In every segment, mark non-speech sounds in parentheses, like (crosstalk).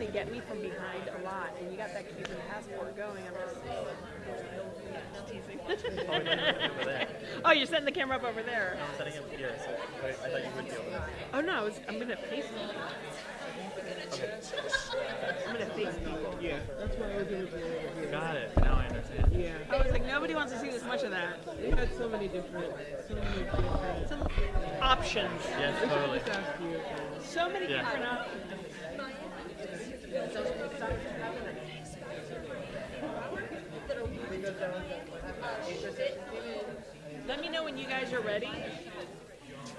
going to get me from behind a lot, and you got that Cuban passport going. I'm just, just (laughs) teasing. oh, you're setting the camera up over there. I'm setting up here, so I, I thought you would be over there. Oh no, I was, I'm gonna face people. I'm gonna face people. Yeah, that's why I was over here. Got it. Now I understand. Yeah, I was like, nobody wants to see this much of that. they had so many different, so many different. Some options. Yes, totally. you. So many Yeah. different options. Let me know when you guys are ready.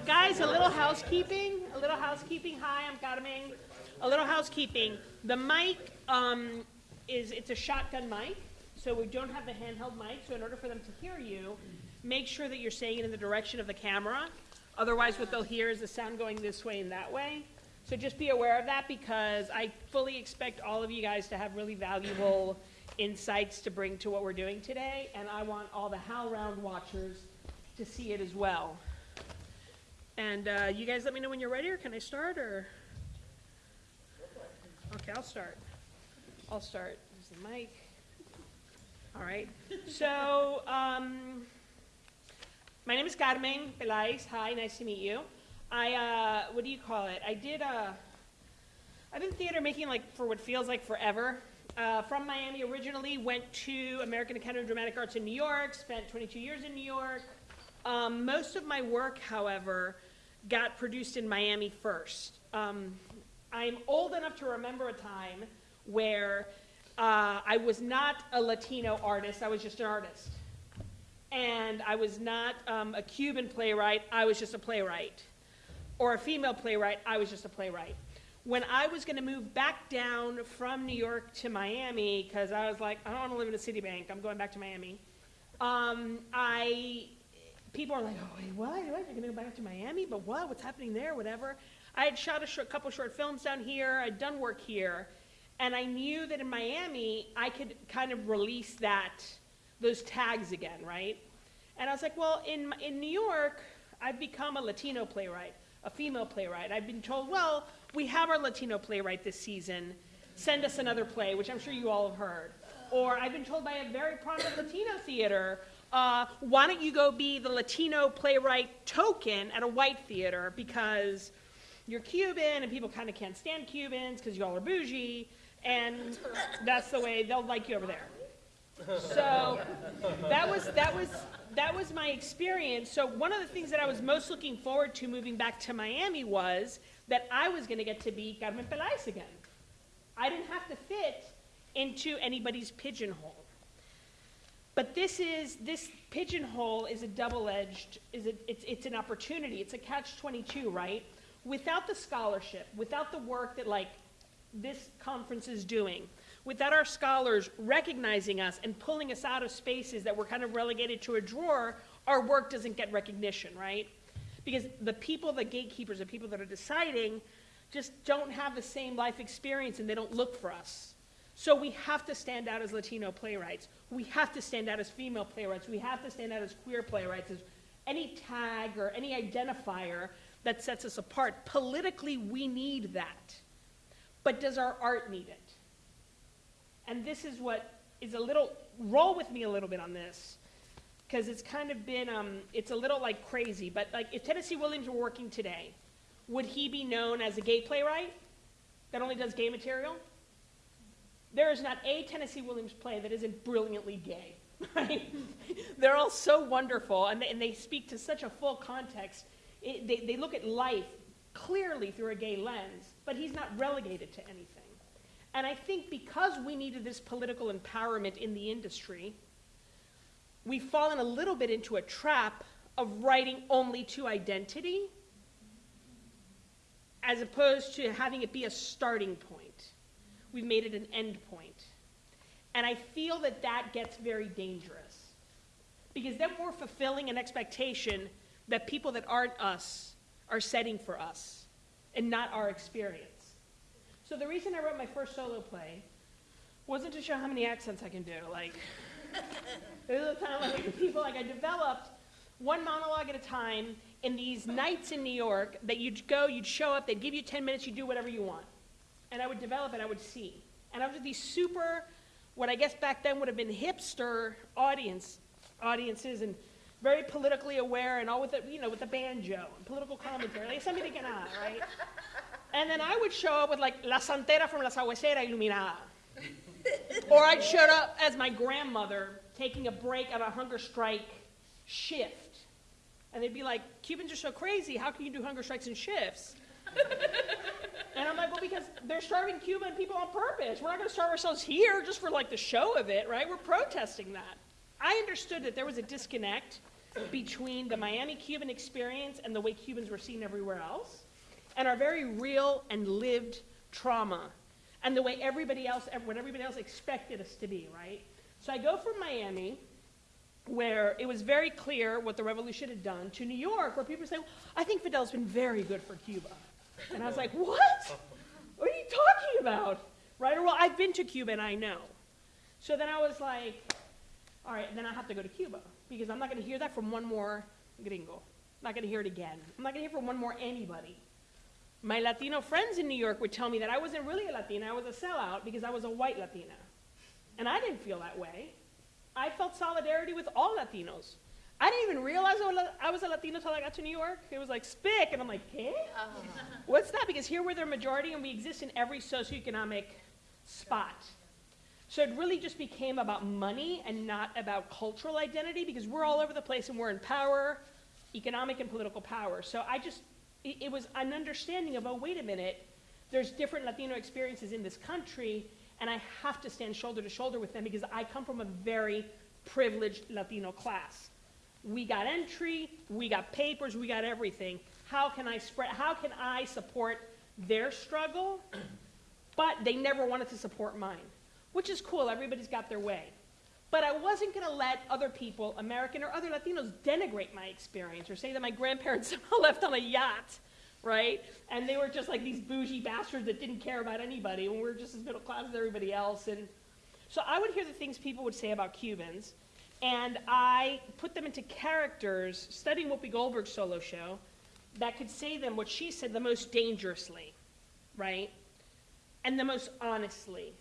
Guys, a little housekeeping. A little housekeeping. Hi, I'm Carmen. A little housekeeping. The mic um, is it's a shotgun mic, so we don't have the handheld mic. So in order for them to hear you, make sure that you're saying it in the direction of the camera. Otherwise, what they'll hear is the sound going this way and that way. So just be aware of that because I fully expect all of you guys to have really valuable insights to bring to what we're doing today, and I want all the HowlRound watchers to see it as well. And uh, you guys let me know when you're ready, or can I start, or? Okay, I'll start. I'll start. There's the mic. All right. So, um, my name is Carmen Peláez. Hi, nice to meet you. I, uh, what do you call it? I did, uh, I've been theater making like for what feels like forever. Uh, from Miami originally, went to American Academy of Dramatic Arts in New York, spent 22 years in New York. Um, most of my work, however, got produced in Miami first. Um, I'm old enough to remember a time where uh, I was not a Latino artist, I was just an artist. And I was not um, a Cuban playwright, I was just a playwright. Or a female playwright, I was just a playwright. When I was going to move back down from New York to Miami, because I was like, I don't want to live in a Citibank, I'm going back to Miami. Um, I, people are like, oh, wait, what? What? You're going to go back to Miami? But what? What's happening there? Whatever. I had shot a short, couple short films down here. I'd done work here, and I knew that in Miami I could kind of release that, those tags again, right? And I was like, well, in in New York, I've become a Latino playwright, a female playwright. I've been told, well, we have our Latino playwright this season. Send us another play, which I'm sure you all have heard. Or I've been told by a very prominent Latino theater, uh, why don't you go be the Latino playwright token at a white theater because you're Cuban and people kind of can't stand Cubans because y'all are bougie, and that's the way they'll like you over there. So that was that was that was my experience. So one of the things that I was most looking forward to moving back to Miami was that I was going to get to be Carmen Peláez again. I didn't have to fit into anybody's pigeonhole. But this is this pigeonhole is a double-edged is a, it's it's an opportunity. It's a catch-22, right? Without the scholarship, without the work that like this conference is doing, without our scholars recognizing us and pulling us out of spaces that we're kind of relegated to a drawer, our work doesn't get recognition, right? Because the people, the gatekeepers, the people that are deciding, just don't have the same life experience and they don't look for us. So we have to stand out as Latino playwrights. We have to stand out as female playwrights. We have to stand out as queer playwrights, as any tag or any identifier that sets us apart. Politically, we need that. But does our art need it? And this is what is a little, roll with me a little bit on this, because it's kind of been, um, it's a little like crazy, but like if Tennessee Williams were working today, would he be known as a gay playwright that only does gay material? There is not a Tennessee Williams play that isn't brilliantly gay, (laughs) right? They're all so wonderful, and they, and they speak to such a full context. It, they, they look at life clearly through a gay lens, but he's not relegated to anything. And I think because we needed this political empowerment in the industry, we've fallen a little bit into a trap of writing only to identity as opposed to having it be a starting point. We've made it an end point. And I feel that that gets very dangerous. Because then we're fulfilling an expectation that people that aren't us are setting for us and not our experience. So the reason I wrote my first solo play wasn't to show how many accents I can do. Like, there was a time like people like I developed one monologue at a time in these nights in New York that you'd go, you'd show up, they'd give you 10 minutes, you'd do whatever you want. and I would develop and I would see. And I was with these super, what I guess back then would have been hipster audience, audiences and very politically aware and all with the, you know, with the banjo and political commentary, like something to get right? And then I would show up with like La Santera from La Sabuesera Iluminada. or I'd show up as my grandmother taking a break on a hunger strike shift. And they'd be like, Cubans are so crazy, how can you do hunger strikes and shifts? (laughs) and I'm like, well, because they're starving Cuban people on purpose. We're not going to starve ourselves here just for like the show of it, right? We're protesting that. I understood that there was a disconnect between the Miami Cuban experience and the way Cubans were seen everywhere else, and our very real and lived trauma, and the way everybody else, what everybody else expected us to be, right? So I go from Miami, where it was very clear what the revolution had done, to New York, where people say, I think Fidel's been very good for Cuba. And I was like, what? What are you talking about? Right? Or, well, I've been to Cuba and I know. So then I was like, all right, then I have to go to Cuba because I'm not going to hear that from one more gringo. I'm not going to hear it again. I'm not going to hear from one more anybody. My Latino friends in New York would tell me that I wasn't really a Latina, I was a sellout because I was a white Latina. And I didn't feel that way. I felt solidarity with all Latinos. I didn't even realize I was a Latino until I got to New York. It was like spick, and I'm like, eh? What's that? Because here we're the majority, and we exist in every socioeconomic spot. So it really just became about money and not about cultural identity because we're all over the place and we're in power, economic and political power. So I just, it, it was an understanding of, oh, wait a minute, there's different Latino experiences in this country, and I have to stand shoulder to shoulder with them because I come from a very privileged Latino class. We got entry, we got papers, we got everything. How can I spread, how can I support their struggle? But they never wanted to support mine, which is cool, everybody's got their way. But I wasn't gonna let other people, American or other Latinos, denigrate my experience or say that my grandparents (laughs) left on a yacht, right? And they were just like these bougie bastards that didn't care about anybody when we were just as middle class as everybody else. And so I would hear the things people would say about Cubans, and I put them into characters, studying Whoopi Goldberg's solo show, that could say them what she said the most dangerously, right? And the most honestly.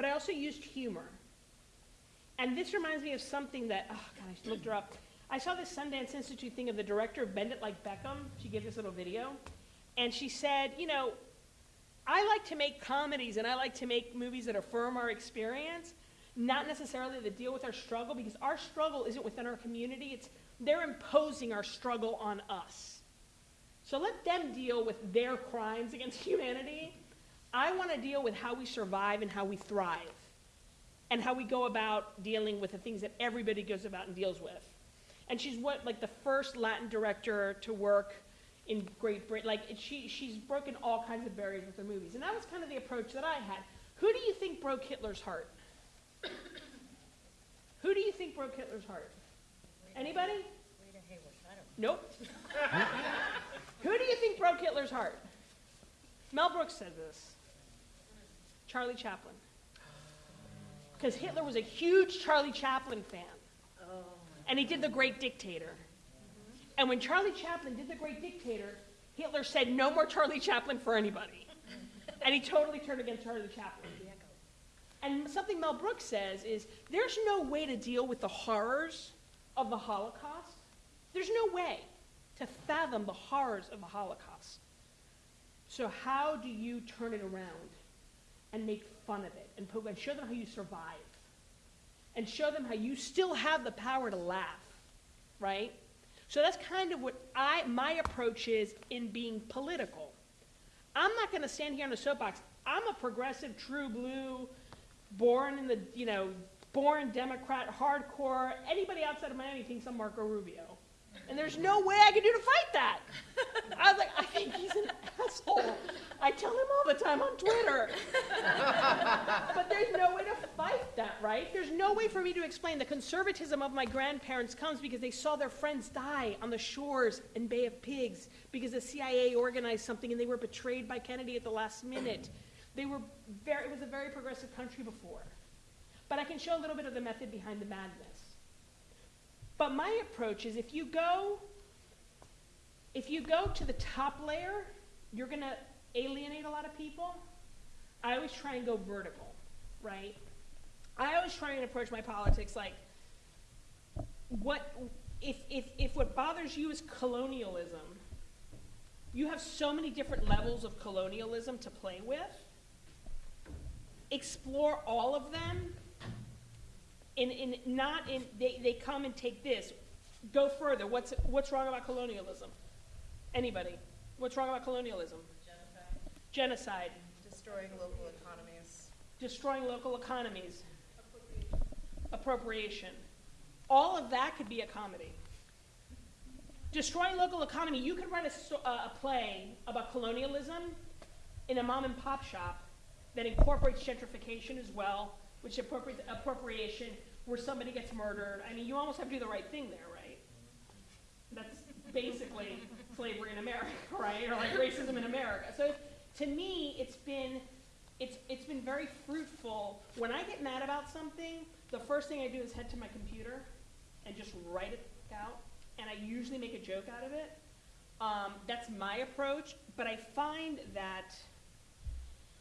But I also used humor. And this reminds me of something that, oh God, I looked her up. I saw this Sundance Institute thing of the director of Bend It Like Beckham. She gave this little video. And she said, you know, I like to make comedies and I like to make movies that affirm our experience not necessarily that deal with our struggle because our struggle isn't within our community, it's they're imposing our struggle on us. So let them deal with their crimes against (laughs) humanity. I want to deal with how we survive and how we thrive and how we go about dealing with the things that everybody goes about and deals with. And she's what like the first Latin director to work in Great Britain. Like she she's broken all kinds of barriers with her movies. And that was kind of the approach that I had. Who do you think broke Hitler's heart? (coughs) Who do you think broke Hitler's heart? Anybody? Rita Hayworth, I don't know. Nope. (laughs) Who do you think broke Hitler's heart? Mel Brooks said this. Charlie Chaplin. Because Hitler was a huge Charlie Chaplin fan. And he did The Great Dictator. And when Charlie Chaplin did The Great Dictator, Hitler said, no more Charlie Chaplin for anybody. And he totally turned against Charlie Chaplin. And something Mel Brooks says is there's no way to deal with the horrors of the Holocaust. There's no way to fathom the horrors of the Holocaust. So how do you turn it around and make fun of it and, poke, and show them how you survive? And show them how you still have the power to laugh, right? So that's kind of what I my approach is in being political. I'm not going to stand here on a soapbox. I'm a progressive, true blue, born in the, you know, born Democrat, hardcore. Anybody outside of Miami thinks I'm Marco Rubio. And there's no way I could do to fight that. I was like, I think he's an asshole. I tell him all the time on Twitter. but there's no way to fight that, right? There's no way for me to explain the conservatism of my grandparents comes because they saw their friends die on the shores in Bay of Pigs because the CIA organized something and they were betrayed by Kennedy at the last minute. They were very, it was a very progressive country before. But I can show a little bit of the method behind the madness. But my approach is if you go, if you go to the top layer, you're going to alienate a lot of people. I always try and go vertical, right? I always try and approach my politics like, what, if, if, if what bothers you is colonialism, you have so many different levels of colonialism to play with. Explore all of them. In, in, not in, they, they come and take this. Go further. What's, what's wrong about colonialism? Anybody? What's wrong about colonialism? Genocide. Destroying local economies. Destroying local economies. Appropriation. All of that could be a comedy. Destroying local economy, you could write a, uh, a play about colonialism in a mom and pop shop that incorporates gentrification as well, which appropriates appropriation where somebody gets murdered. I mean, you almost have to do the right thing there, right? That's basically slavery in America, (laughs) right? Or like racism in America. So to me, it's been it's it's been very fruitful. When I get mad about something, the first thing I do is head to my computer and just write it out, and I usually make a joke out of it. Um, that's my approach, but I find that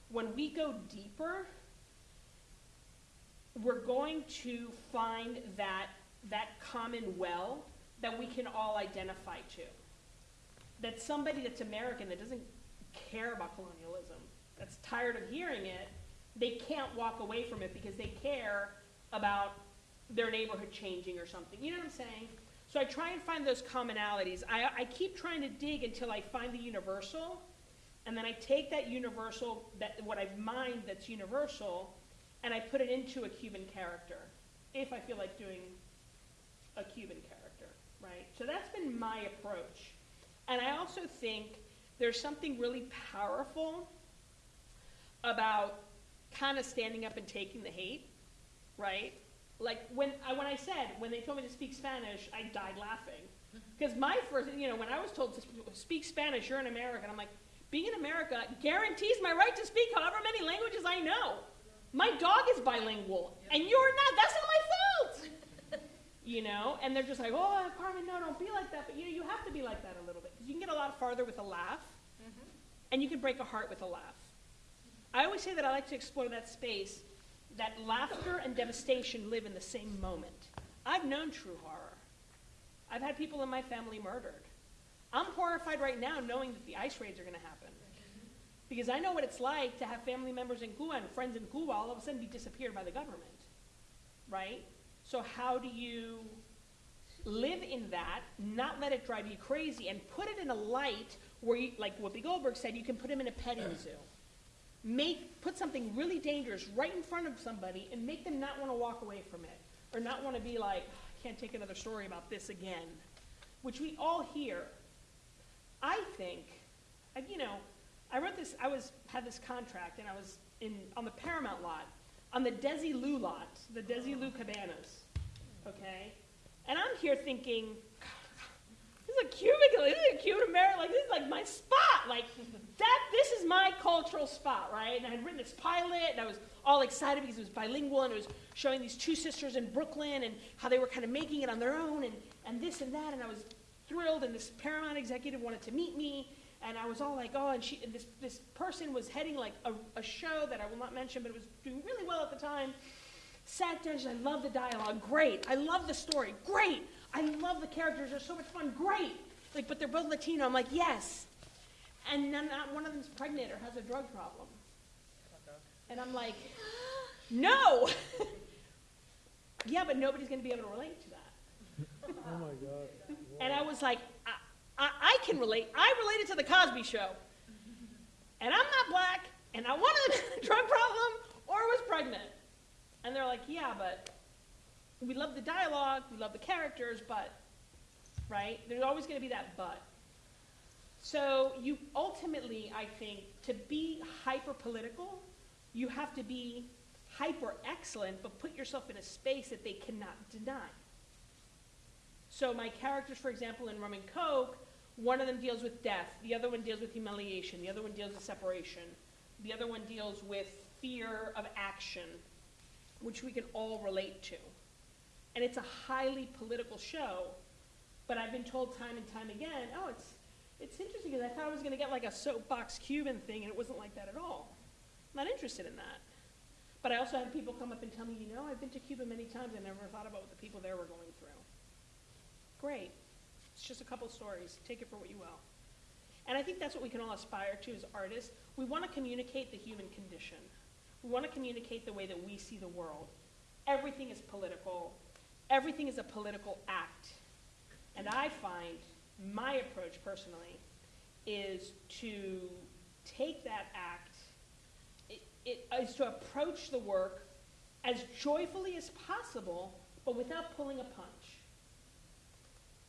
when we go deeper, we're going to find that that common well that we can all identify to. That somebody that's American that doesn't care about colonialism, that's tired of hearing it, they can't walk away from it because they care about their neighborhood changing or something. You know what I'm saying? So I try and find those commonalities. I, I keep trying to dig until I find the universal, and then I take that universal, that what I've mined that's universal, and I put it into a Cuban character, if I feel like doing a Cuban character, right? So that's been my approach. And I also think there's something really powerful about kind of standing up and taking the hate, right? Like when I, when I said, when they told me to speak Spanish, I died laughing. (laughs) Because my first, you know, when I was told to speak Spanish, you're an American, I'm like, being in America guarantees my right to speak however many languages I know. My dog is bilingual, and you're not. That's not my fault. (laughs) you know, and they're just like, oh, Carmen, no, don't be like that. But you know, you have to be like that a little bit because you can get a lot farther with a laugh, mm-hmm. and you can break a heart with a laugh. I always say that I like to explore that space that laughter and devastation live in the same moment. I've known true horror. I've had people in my family murdered. I'm horrified right now knowing that the ice raids are going to happen. Because I know what it's like to have family members in Cuba and friends in Cuba all of a sudden be disappeared by the government. Right? So, how do you live in that, not let it drive you crazy, and put it in a light where, you, like Whoopi Goldberg said, you can put him in a petting zoo? make put something really dangerous right in front of somebody and make them not want to walk away from it or not want to be like ah, i can't take another story about this again which we all hear i think you know i wrote this i was had this contract and i was in on the paramount lot on the Desilu lot the Desilu cabanas okay and i'm here thinking this is a cubicle. This is a cute American. Like this is like my spot. Like that. This is my cultural spot, right? And I had written this pilot, and I was all excited because it was bilingual, and it was showing these two sisters in Brooklyn and how they were kind of making it on their own, and and this and that. And I was thrilled. And this Paramount executive wanted to meet me, and I was all like, oh. And she, and this this person was heading like a, a show that I will not mention, but it was doing really well at the time. Sat there, and I love the dialogue. Great. I love the story. Great. I love the characters. They're so much fun. Great. Like, but they're both Latino. I'm like, yes. And then not one of them's pregnant or has a drug problem. And I'm like, (gasps) no. (laughs) yeah, but nobody's going to be able to relate to that. (laughs) Oh my God. And I was like, I, I, can relate. I related to the Cosby Show. And I'm not black, and I wanted a (laughs) drug problem or was pregnant. And they're like, yeah, but we love the dialogue, we love the characters, but, right? There's always going to be that but. So you ultimately, I think, to be hyper political, you have to be hyper excellent, but put yourself in a space that they cannot deny. So my characters, for example, in Rum and Coke, one of them deals with death, the other one deals with humiliation, the other one deals with separation, the other one deals with fear of action, which we can all relate to. And it's a highly political show, but I've been told time and time again, oh, it's it's interesting because I thought I was going to get like a soapbox Cuban thing, and it wasn't like that at all. I'm Not interested in that. But I also had people come up and tell me, you know, I've been to Cuba many times, I never thought about what the people there were going through. Great. It's just a couple stories. Take it for what you will. And I think that's what we can all aspire to as artists. We want to communicate the human condition. We want to communicate the way that we see the world. Everything is political. Everything is a political act. And I find my approach personally is to take that act, it, it is to approach the work as joyfully as possible, but without pulling a punch.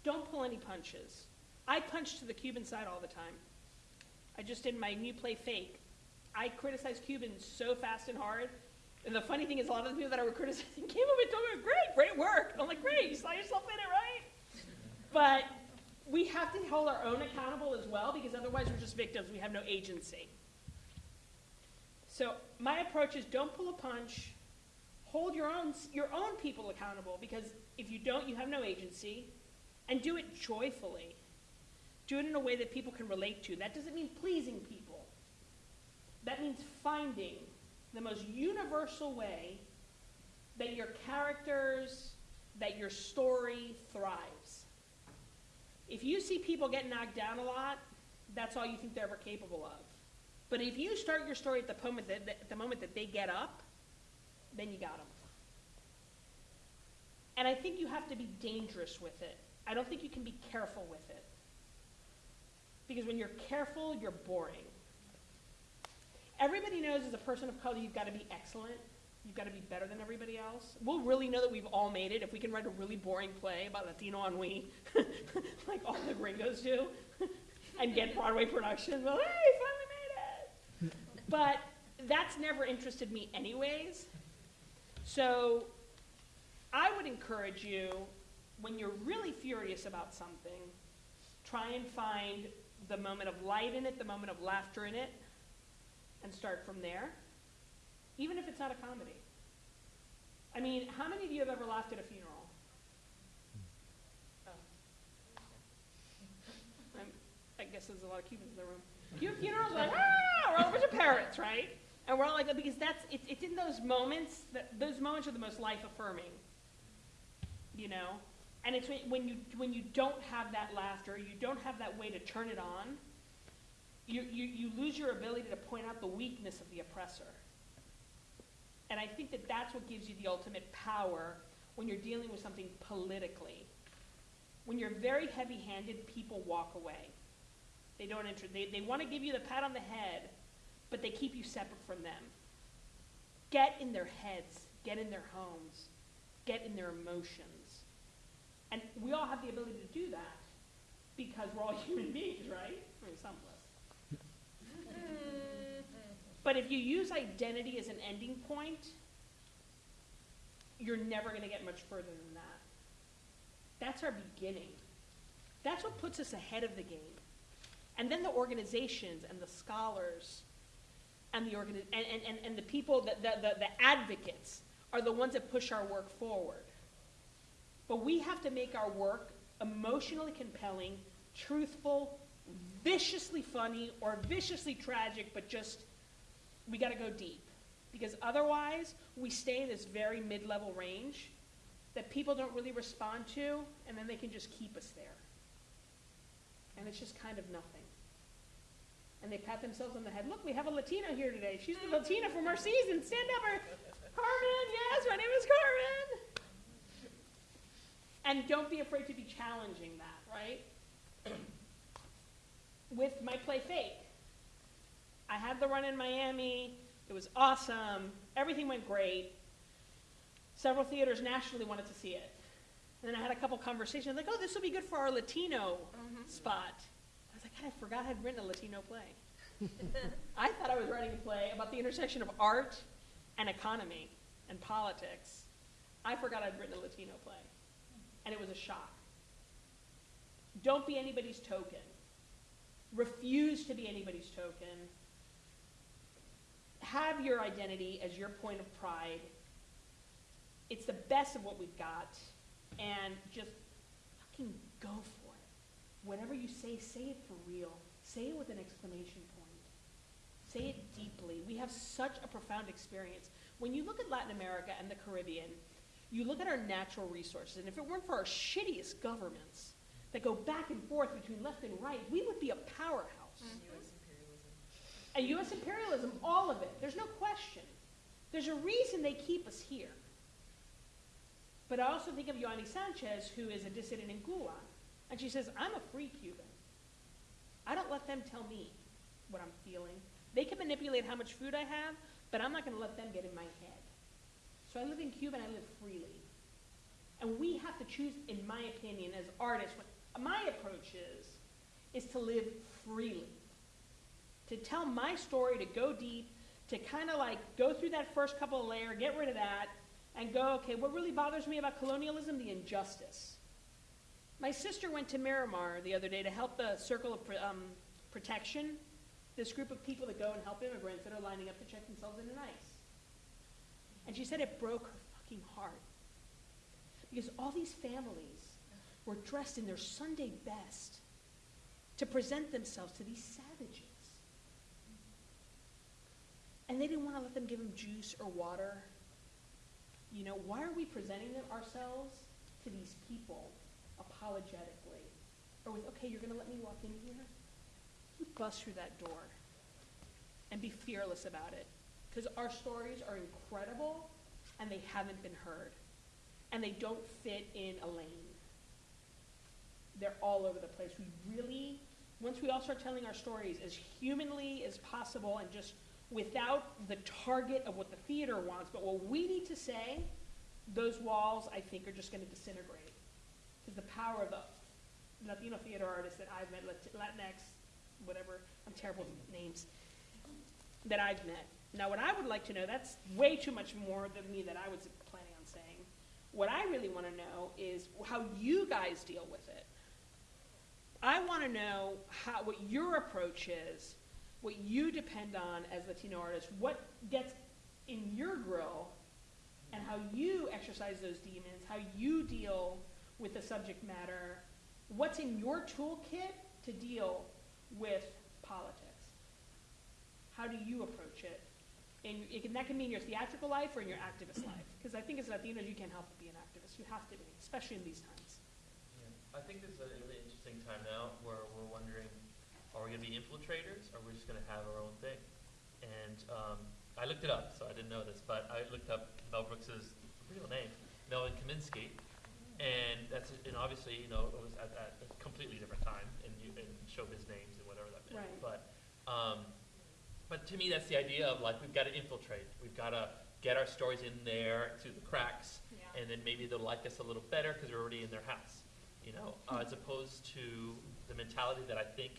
Don't pull any punches. I punch to the Cuban side all the time. I just did my new play Fake. I criticize Cubans so fast and hard. And the funny thing is, a lot of the people that I were criticizing (laughs) came up and told me, great, great work. I'm like, great, you saw yourself in it, right? But we have to hold our own accountable as well, because otherwise we're just victims. We have no agency. So my approach is don't pull a punch. Hold your own, your own people accountable, because if you don't, you have no agency. And do it joyfully. Do it in a way that people can relate to. That doesn't mean pleasing people. That means finding the most universal way that your characters, that your story thrives. If you see people get knocked down a lot, that's all you think they're ever capable of. But if you start your story at the moment that, the moment that they get up, then you got them. And I think you have to be dangerous with it. I don't think you can be careful with it. Because when you're careful, you're boring. Everybody knows as a person of color, you've got to be excellent. You've got to be better than everybody else. We'll really know that we've all made it if we can write a really boring play about Latino ennui, (laughs) like all the gringos do, (laughs) and get Broadway production. Well, hey, finally made it. But that's never interested me anyways. So I would encourage you, when you're really furious about something, try and find the moment of light in it, the moment of laughter in it, and start from there, even if it's not a comedy. I mean, how many of you have ever laughed at a funeral? I'm, I guess there's a lot of Cubans in the room. Cu- Funerals, like, ah, we're all a bunch of parrots, right? And we're all like, because that's, it, it's in those moments, that, those moments are the most life affirming, you know? And it's when, you, when you don't have that laughter, you don't have that way to turn it on, you, you, you lose your ability to point out the weakness of the oppressor. And I think that that's what gives you the ultimate power when you're dealing with something politically. When you're very heavy-handed, people walk away. They don't enter, they, they want to give you the pat on the head, but they keep you separate from them. Get in their heads, get in their homes, get in their emotions. And we all have the ability to do that because we're all (laughs) human beings, right? Some of us. But if you use identity as an ending point, you're never going to get much further than that. That's our beginning. That's what puts us ahead of the game. And then the organizations and the scholars and the, organi- and, and, and, and the people, that the, the, the advocates are the ones that push our work forward. But we have to make our work emotionally compelling, truthful, viciously funny, or viciously tragic, but just, we gotta go deep. Because otherwise, we stay in this very mid-level range that people don't really respond to, and then they can just keep us there. And it's just kind of nothing. And they pat themselves on the head. Look, we have a Latina here today. She's the Latina from our season. Stand up, her. Carmen. Yes, my name is Carmen. And don't be afraid to be challenging that, right? (clears throat) With my play Fake. I had the run in Miami. It was awesome. Everything went great. Several theaters nationally wanted to see it. And then I had a couple conversations like, oh, this will be good for our Latino mm-hmm. spot. I was like, God, I forgot I'd written a Latino play. (laughs) I thought I was writing a play about the intersection of art and economy and politics. I forgot I'd written a Latino play. And it was a shock. Don't be anybody's token. Refuse to be anybody's token. Have your identity as your point of pride. It's the best of what we've got. And just fucking go for it. Whatever you say, say it for real. Say it with an exclamation point. say it deeply. We have such a profound experience. When you look at Latin America and the Caribbean, you look at our natural resources, and if it weren't for our shittiest governments that go back and forth between left and right, we would be a powerhouse. Mm-hmm. U.S. imperialism. And U.S. imperialism, all of it, there's no question. There's a reason they keep us here. But I also think of Yoani Sanchez, who is a dissident in Gulag, and she says, I'm a free Cuban. I don't let them tell me what I'm feeling. They can manipulate how much food I have, but I'm not going to let them get in my head. So I live in Cuba and I live freely. And we have to choose, in my opinion, as artists, what my approach is, is to live freely to tell my story, to go deep, to kind of like go through that first couple of layer, get rid of that, and go, okay, what really bothers me about colonialism? The injustice. My sister went to Miramar the other day to help the Circle of um, Protection, this group of people that go and help immigrants that are lining up to check themselves into ICE. And she said it broke her fucking heart. Because all these families were dressed in their Sunday best to present themselves to these savages. And they didn't want to let them give them juice or water. You know, why are we presenting ourselves to these people apologetically? Or with, okay, you're going to let me walk in here? You bust through that door and be fearless about it. Because our stories are incredible and they haven't been heard. And they don't fit in a lane. They're all over the place. We really, once we all start telling our stories as humanly as possible and just without the target of what the theater wants, but what we need to say, those walls, I think, are just going to disintegrate. Because the power of the Latino theater artists that I've met, Latinx, whatever, I'm terrible with names, that I've met. Now, what I would like to know, that's way too much more than me that I was planning on saying. What I really want to know is how you guys deal with it. I want to know how, what your approach is, what you depend on as Latino artists, what gets in your grill, and how you exercise those demons, how you deal with the subject matter, what's in your toolkit to deal with politics. How do you approach it? And it can, that can mean your theatrical life or in your activist life. Because I think as Latinos, you can't help but be an activist. You have to be, especially in these times. Yeah. I think this is a really interesting time now where we're wondering, are we going to be infiltrators or are we just going to have our own thing? And um, I looked it up, so I didn't know this, but I looked up Mel Brooks's real name, Melvin Kaminsky, and that's and obviously you know it was at, at a completely different time in, you- in showbiz names and whatever that meant. Right. But um, but to me that's the idea of like we've got to infiltrate, we've got to get our stories in there through the cracks, Yeah. and then maybe they'll like us a little better because we're already in their house, you know, uh, as opposed to the mentality that I think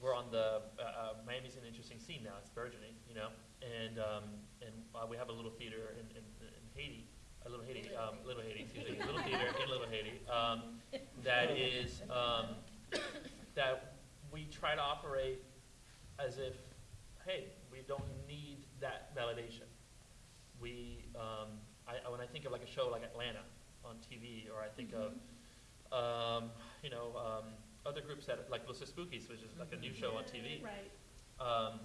we're on the uh, uh, Miami's an interesting scene now. It's burgeoning, you know, and um, and uh, we have a little theater in, in, in Haiti, a little Haiti, um, little Haiti, excuse me, little theater in Little Haiti (laughs) um, that is um, that we try to operate as if, hey, we don't need that validation. We, um, I, when I think of like a show like Atlanta on TV, or I think of, um, you know, um, other groups that, like Los Espookys, which is like a new show on TV, Right. um,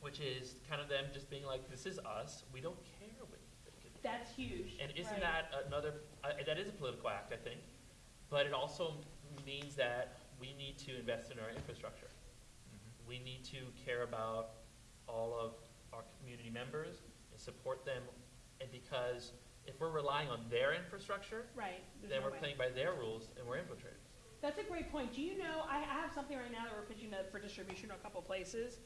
which is kind of them just being like, this is us, we don't care what you think. That's huge. And isn't Right. that another, I- that is a political act, I think, but it also means that we need to invest in our infrastructure. We need to care about all of our community members and support them, and because if we're relying on their infrastructure, Right. There's then no we're way. playing by their rules and we're infiltrators. That's a great point. Do you know, I, I have something right now that we're pitching for distribution to a couple places,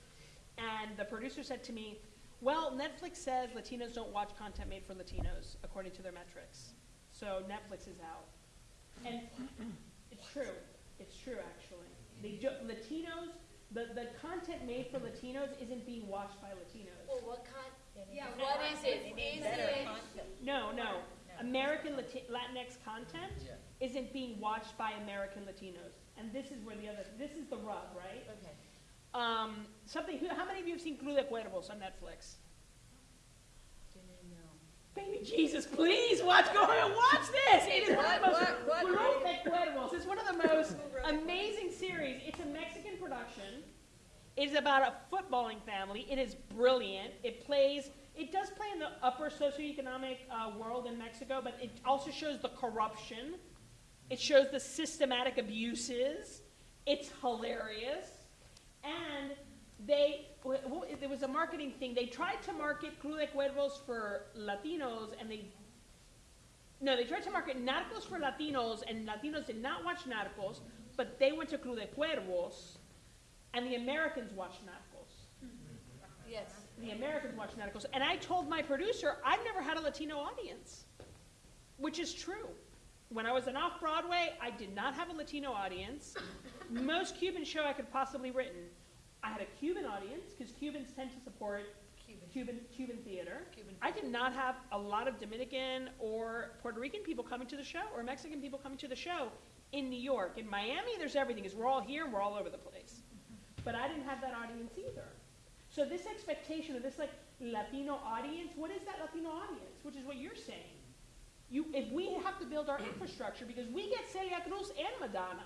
and the producer said to me, well, Netflix says Latinos don't watch content made for Latinos, according to their metrics. So Netflix is out. And (clears throat) it's true. It's true, actually. They do, Latinos, the, the content made for Latinos isn't being watched by Latinos. Well, what kind, Yeah, what is it? Is it? No, no. American Lati- Latinx content isn't being watched by American Latinos. And this is where the other, this is the rub, right? Okay. Um, something, who- how many of you have seen Club de Cuervos on Netflix? Baby Jesus, please watch, go and watch this! It is one of the most, What, what, Clue what? de is one of the (laughs) most amazing series. It's a Mexican production. It is about a footballing family. It is brilliant. It plays. It does play in the upper socioeconomic uh, world in Mexico, but it also shows the corruption. It shows the systematic abuses. It's hilarious, and they there was a marketing thing. They tried to market Club de Cuervos for Latinos, and they no, they tried to market Narcos for Latinos, and Latinos did not watch Narcos, but they went to Club de Cuervos, and the Americans watched Narcos. Mm-hmm. Yes. The Americans watched Narcos. And I told my producer, I've never had a Latino audience, which is true. When I was an off Broadway, I did not have a Latino audience. Most Cuban show I could possibly written. I had a Cuban audience because Cubans tend to support Cuban. Cuban Cuban theater. Cuban. I did not have a lot of Dominican or Puerto Rican people coming to the show or Mexican people coming to the show in New York. In Miami, there's everything because we're all here and we're all over the place. Mm-hmm. But I didn't have that audience either. So this expectation of this like Latino audience, what is that Latino audience? Which is what you're saying. You, if we have to build our infrastructure because we get Celia Cruz and Madonna.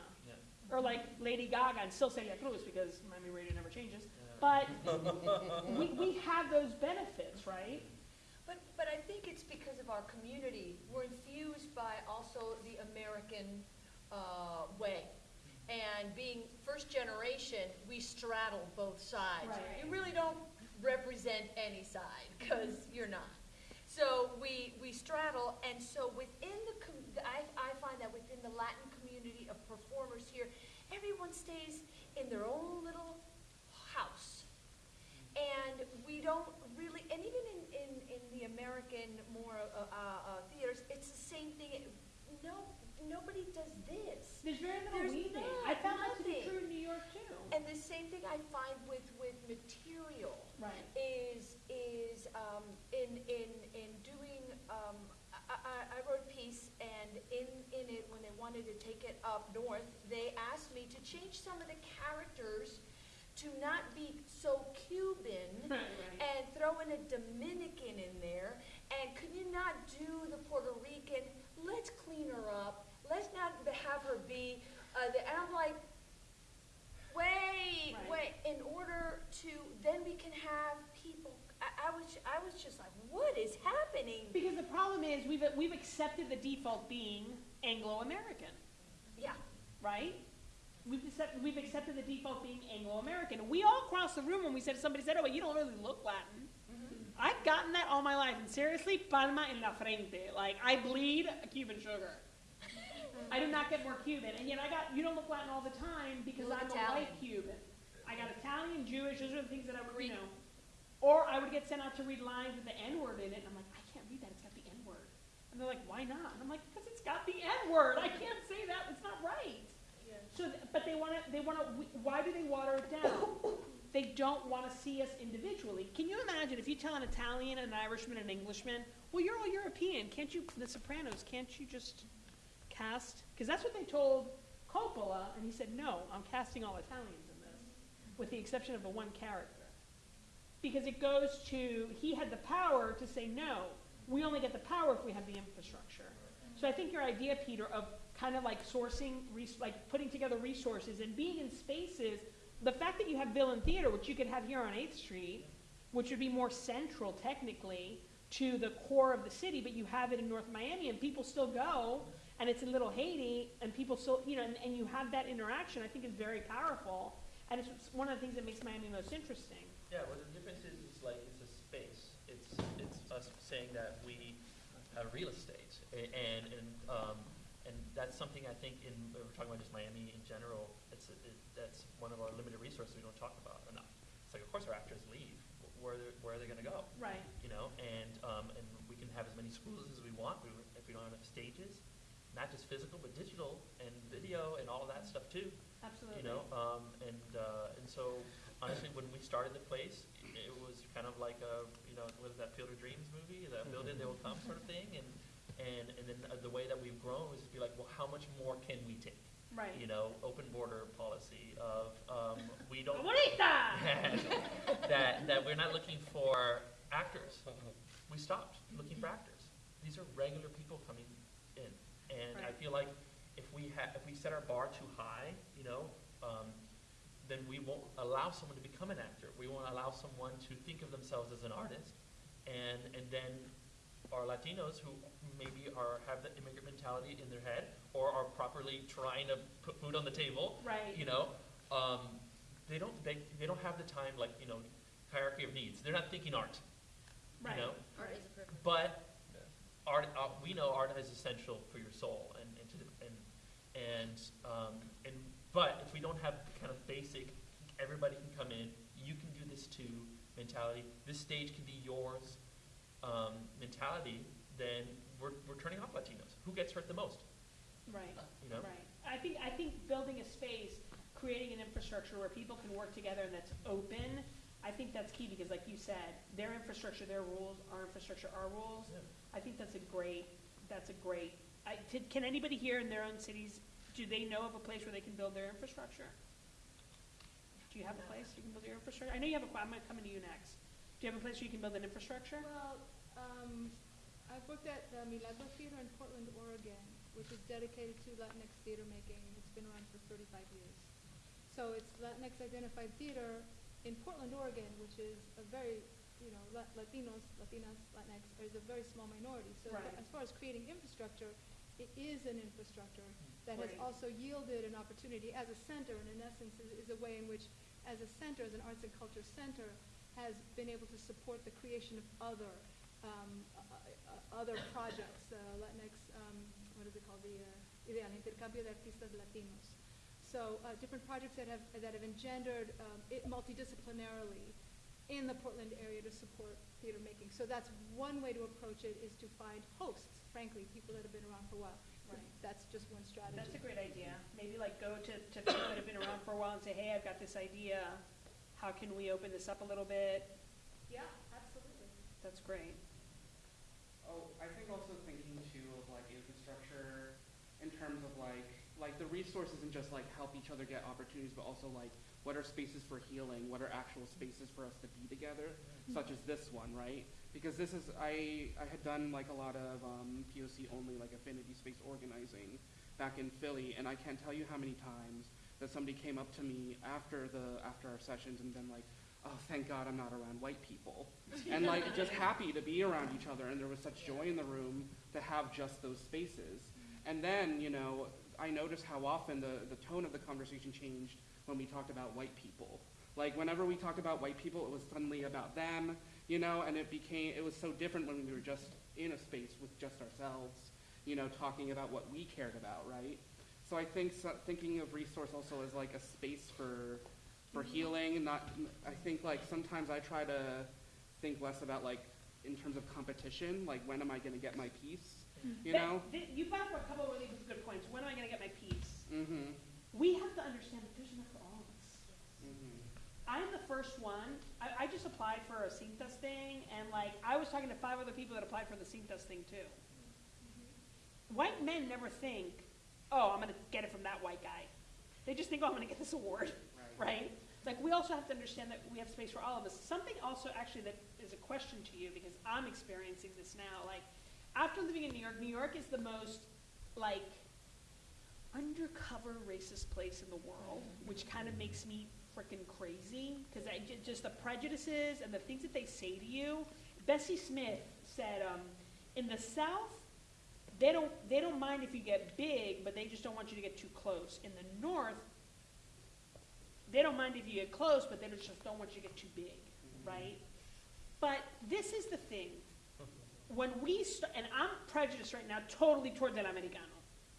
Or like Lady Gaga and still Celia Cruz because Miami radio never changes. Yeah. But (laughs) we, we have those benefits, right? But, but I think it's because of our community. We're infused by also the American uh, way. And being first generation, we straddle both sides. Right. You really don't represent any side, because you're not. So we, we straddle, and so within the, com- I, I find that within the Latin community of performers here, everyone stays in their own little house. And we don't really, and even in, in, in the American more uh, uh, uh, theaters, it's the same thing. No, nobody does this. There's very little There's weaving. not, I found that to be true in New York too. And the same thing I find with, with material Right. is, is um, in, in, in doing, um, I, I, I wrote a piece and in, in it, when they wanted to take it up north, they asked me to change some of the characters to not be so Cuban (laughs) and throw in a Dominican in there. And could you not do the Puerto Rican? Let's clean her up. Let's not have her be. Uh, the, and I'm like, wait, Right. wait. In order to, then we can have people. I, was, I was just like, what is happening? Because the problem is we've, we've accepted the default being Anglo-American, Yeah. right? We've accepted, we've accepted the default being Anglo-American. We all crossed the room when we said, somebody said, oh, but you don't really look Latin. Mm-hmm. I've gotten that all my life, and seriously, palma en la frente. Like, I bleed Cuban sugar. I do not get more Cuban, and yet I got, you don't look Latin all the time because You look I'm a Italian. white Cuban. I got Italian, Jewish, those are the things that I would, you Greek. know. Or I would get sent out to read lines with the N-word in it, and I'm like, I can't read that, it's got the N-word. And they're like, why not? And I'm like, because it's got the N-word, I can't say that, it's not right. So, th- but they wanna, they wanna, why do they water it down? (coughs) They don't wanna see us individually. Can you imagine if you tell an Italian, an Irishman, an Englishman, well, you're all European, can't you, The Sopranos, can't you just cast? Because that's what they told Coppola, and he said, no, I'm casting all Italians in this, with the exception of the one character. Because it goes to, he had the power to say, no, we only get the power if we have the infrastructure. So I think your idea, Peter, of kind of like sourcing, like putting together resources and being in spaces, the fact that you have Villain Theater, which you could have here on 8th Street, which would be more central technically to the core of the city, but you have it in North Miami and people still go, and it's in Little Haiti, and people still, you know, and, and you have that interaction, I think is very powerful. And it's one of the things that makes Miami most interesting. Yeah, well, the difference is, it's like, it's a space. It's, it's us saying that we have real estate. A- And, and, um, and that's something I think in, we're talking about just Miami in general, it's, it, that's one of our limited resources we don't talk about enough. It's like, of course, our actors leave. Where, they're- where are they gonna go? Right. You know, and, um, and we can have as many schools as we want, we, if we don't have enough stages, not just physical, but digital and video and all of that stuff too. Absolutely. You know, um, and, uh, and so honestly, when we started the place, it was kind of like a, you know, what is that Field of Dreams movie, the build it, they will come sort of thing, and, and, and then the way that we've grown was to be like, well, how much more can we take? Right. You know, open border policy of, um, we don't. (laughs) (laughs) That, that we're not looking for actors. We stopped looking for actors. These are regular people coming in. And I feel like if we ha, if we set our bar too high, you know, um, then we won't allow someone to become an actor. We won't allow someone to think of themselves as an artist. And, and then our Latinos who maybe are, have the immigrant mentality in their head or are properly trying to put food on the table, Right. you know, um, they don't, they, they don't have the time, like, you know, hierarchy of needs. They're not thinking art, Right. you know? Art is a privilege. But art, uh, we know art is essential for your soul and, and to the, and, and, um, and, but if we don't have the kind of basic, everybody can come in, you can do this too mentality, this stage can be yours, um, mentality, then we're, we're turning off Latinos. Who gets hurt the most, Right. you know? Right. I think, I think building a space, creating an infrastructure where people can work together and that's open, I think that's key because like you said, their infrastructure, their rules, our infrastructure, our rules. Yeah. I think that's a great, that's a great, I, can anybody here in their own cities, do they know of a place where they can build their infrastructure? Do you have a place you can build your infrastructure? I know you have a, I'm come into you next. Do you have a place where you can build an infrastructure? Well, um, I've worked at the Milagro Theater in Portland, Oregon, which is dedicated to Latinx theater making. It's been around for thirty-five years. So it's Latinx identified theater in Portland, Oregon, which is a very, you know, Latinos, Latinas, Latinx is a very small minority. So Right. as far as creating infrastructure, it is an infrastructure that has Right. also yielded an opportunity as a center, and in essence is, is a way in which, as a center, as an arts and culture center, has been able to support the creation of other, um, uh, uh, other (coughs) projects, uh, Latinx, um, what is it called, the, uh, Ideal Intercambio de Artistas Latinos. So, uh, different projects that have, that have engendered, um, it multidisciplinarily in the Portland area to support theater making. So that's one way to approach it, is to find hosts, frankly, people that have been around for a while. Right. That's just one strategy. That's a great idea. Maybe like go to, to people that have been around for a while and say, hey, I've got this idea. How can we open this up a little bit? Yeah, absolutely. That's great. Oh, I think also thinking too of like infrastructure in terms of like, like the resource isn't just like help each other get opportunities, but also like what are spaces for healing? What are actual spaces for us to be together, such as this one, right? Because this is, I, I had done like a lot of um, POC only like affinity space organizing back in Philly, and I can't tell you how many times that somebody came up to me after the, after our sessions and been like, oh, thank God I'm not around white people. And like just happy to be around each other, and there was such joy in the room to have just those spaces. And then, you know, I noticed how often the, the tone of the conversation changed when we talked about white people. Like whenever we talked about white people, it was suddenly about them, you know, and it became, it was so different when we were just in a space with just ourselves, you know, talking about what we cared about, right? So I think so, thinking of resource also as like a space for, for healing, and not, I think like sometimes I try to think less about like, in terms of competition, like when am I gonna get my piece, you That- know? You brought up a couple of really good points. When am I gonna get my piece? Mm-hmm, We have to understand that there's enough for all of us. mm-hmm. I'm the first one. I, I just applied for a Cintas thing, and like, I was talking to five other people that applied for the Cintas thing too. White men never think, oh, I'm gonna get it from that white guy. They just think, oh, I'm gonna get this award, right? Like, we also have to understand that we have space for all of us. Something also actually that is a question to you, because I'm experiencing this now, like, after living in New York, New York is the most, like, undercover racist place in the world, which kind of makes me freaking crazy because I just the prejudices and the things that they say to you. Bessie Smith said, um, in the South, they don't they don't mind if you get big, but they just don't want you to get too close. In the North, they don't mind if you get close, but they just don't want you to get too big, right? But this is the thing. When we st- and I'm prejudiced right now, totally towards el americano,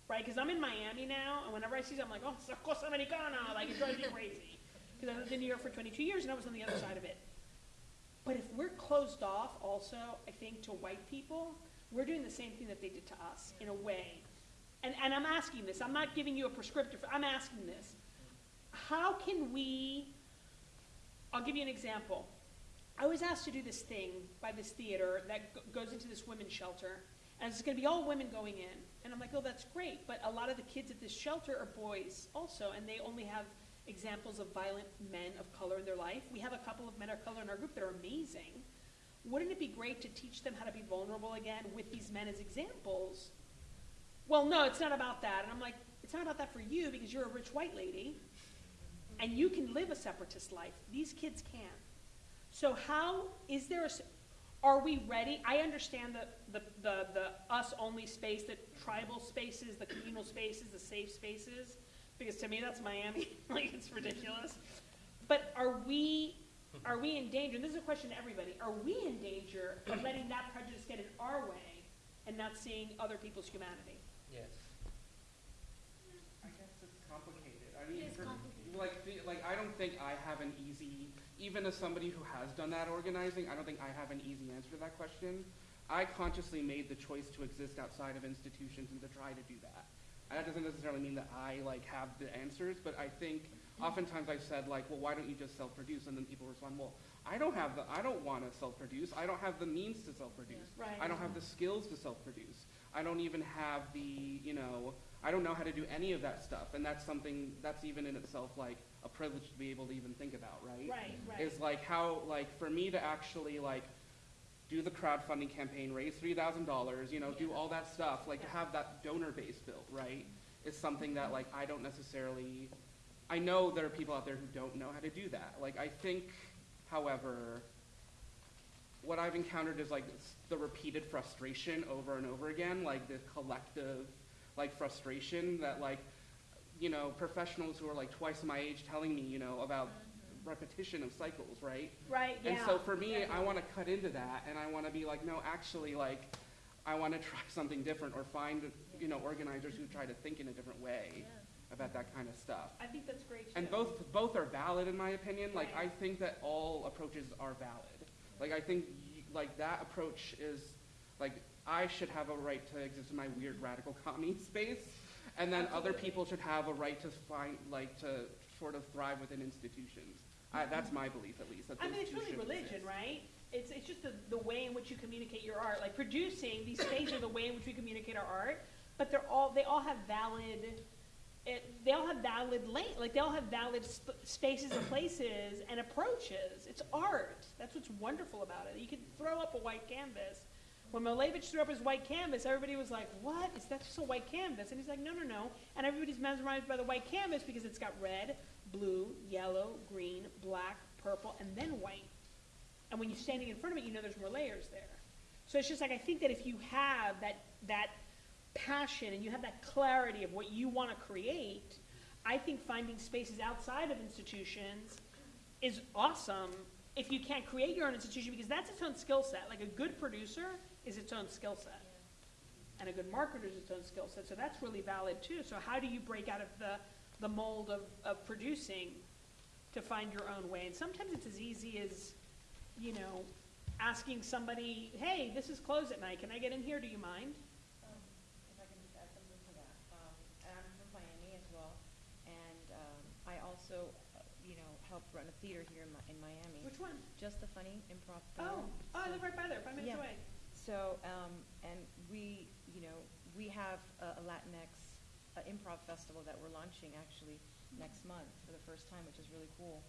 right? Because I'm in Miami now, and whenever I see them, I'm like, oh, it's a cosa americana, like it drives me (laughs) crazy. Because I lived in New York for 22 years, and I was on the other side of it. But if we're closed off, also, I think to white people, we're doing the same thing that they did to us in a way. And and I'm asking this. I'm not giving you a prescriptive. I'm asking this. How can we? I'll give you an example. I was asked to do this thing by this theater that goes into this women's shelter, and it's going to be all women going in. And I'm like, oh, that's great, but a lot of the kids at this shelter are boys also, and they only have examples of violent men of color in their life. We have a couple of men of color in our group that are amazing. Wouldn't it be great to teach them how to be vulnerable again with these men as examples? Well, no, it's not about that. And I'm like, it's not about that for you because you're a rich white lady and you can live a separatist life. These kids can't. So how, is there a, are we ready? I understand the, the, the, the us-only space, the tribal spaces, the communal spaces, the safe spaces, because to me, that's Miami, (laughs) like, it's ridiculous. But are we, are we in danger, and this is a question to everybody, are we in danger of (clears throat) letting that prejudice get in our way and not seeing other people's humanity? Yes. I guess it's complicated. I mean, It is for, complicated. like, the, like I don't think I have an easy, even as somebody who has done that organizing, I don't think I have an easy answer to that question. I consciously made the choice to exist outside of institutions and to try to do that. And that doesn't necessarily mean that I like have the answers, but I think oftentimes I've said like, well, why don't you just self-produce? And then people respond, well, I don't have the, I don't want to self-produce. I don't have the means to self-produce. Right. I don't have the skills to self-produce. I don't even have the, you know, I don't know how to do any of that stuff. And that's something, that's even in itself like a privilege to be able to even think about, right? Right, right. Is like how, like, for me to actually like do the crowdfunding campaign, raise three thousand dollars, you know, do all that stuff, like to have that donor base built, right? Is something that like I don't necessarily, I know there are people out there who don't know how to do that. Like, I think, however, what I've encountered is like the repeated frustration over and over again, like the collective, like frustration that like, you know, professionals who are like twice my age telling me, you know, about repetition of cycles, right? Right, yeah. And so for me, I want to cut into that, and I want to be like, no, actually, like, I want to (laughs) try something different, or find, you know, organizers who try to think in a different way about that kind of stuff. I think that's great too. And both, both are valid in my opinion. Like, I think that all approaches are valid. Like, I think, like, that approach is, like, I should have a right to exist in my weird radical commie (laughs) space, and then other people should have a right to find, like, to sort of thrive within institutions. I, that's my belief, at least, that I those mean, it's two really should religion, exist. right? It's, it's just the, the way in which you communicate your art. Like producing, these spaces are the way in which we communicate our art, but they're all, they all have valid, it, they all have valid lane, like they all have valid sp- spaces and places and approaches. It's art. That's what's wonderful about it. You can throw up a white canvas. When Malevich threw up his white canvas, everybody was like, what? Is that just a white canvas? And he's like, no, no, no. And everybody's mesmerized by the white canvas because it's got red, blue, yellow, green, black, purple, and then white. And when you're standing in front of it, you know there's more layers there. So it's just like, I think that if you have that, that passion and you have that clarity of what you want to create, I think finding spaces outside of institutions is awesome if you can't create your own institution because that's its own skill set. Like a good producer is its own skill set. And a good marketer is its own skill set. So that's really valid too. So how do you break out of the, the mold of, of producing to find your own way? And sometimes it's as easy as, you know, asking somebody, hey, this is closed at night. Can I get in here? Do you mind? Um, If I can just add something to that, um, and I'm from Miami as well, and, um, I also, uh, you know, help run a theater here in Mi- in Miami. Which one? Just the funny improv Oh, oh, I So- live right by there, five minutes Yeah. away. So, um, and we, you know, we have a a Latinx improv festival that we're launching actually next month for the first time, which is really cool.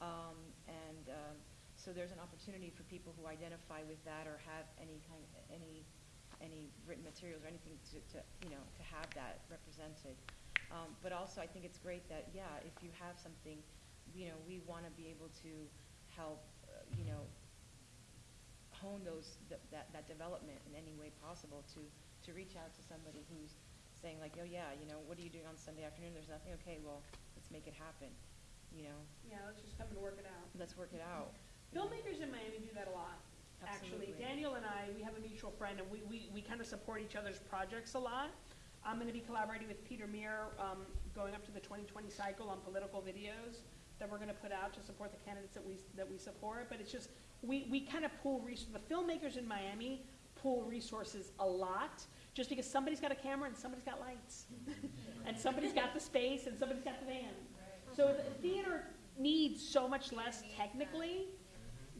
Um, and, um, so there's an opportunity for people who identify with that or have any kind, any, any written materials or anything to, to, you know, to have that represented. Um, but also, I think it's great that, yeah, if you have something, you know, we want to be able to help, uh, you know, hone those, th- that, that development in any way possible to, to reach out to somebody who's saying like, oh yeah, you know, what are you doing on Sunday afternoon? There's nothing, okay, well, let's make it happen, you know, Yeah, let's just come and work it out. let's work it out. Filmmakers in Miami do that a lot, actually. Absolutely. Daniel and I, we have a mutual friend, and we, we, we kind of support each other's projects a lot. I'm gonna be collaborating with Peter Muir, um, going up to the twenty twenty cycle on political videos that we're gonna put out to support the candidates that we, that we support, but it's just, we, we kind of pool res- the filmmakers in Miami pool resources a lot, just because somebody's got a camera and somebody's got lights. (laughs) And somebody's got the space and somebody's got the van. So the theater needs so much less technically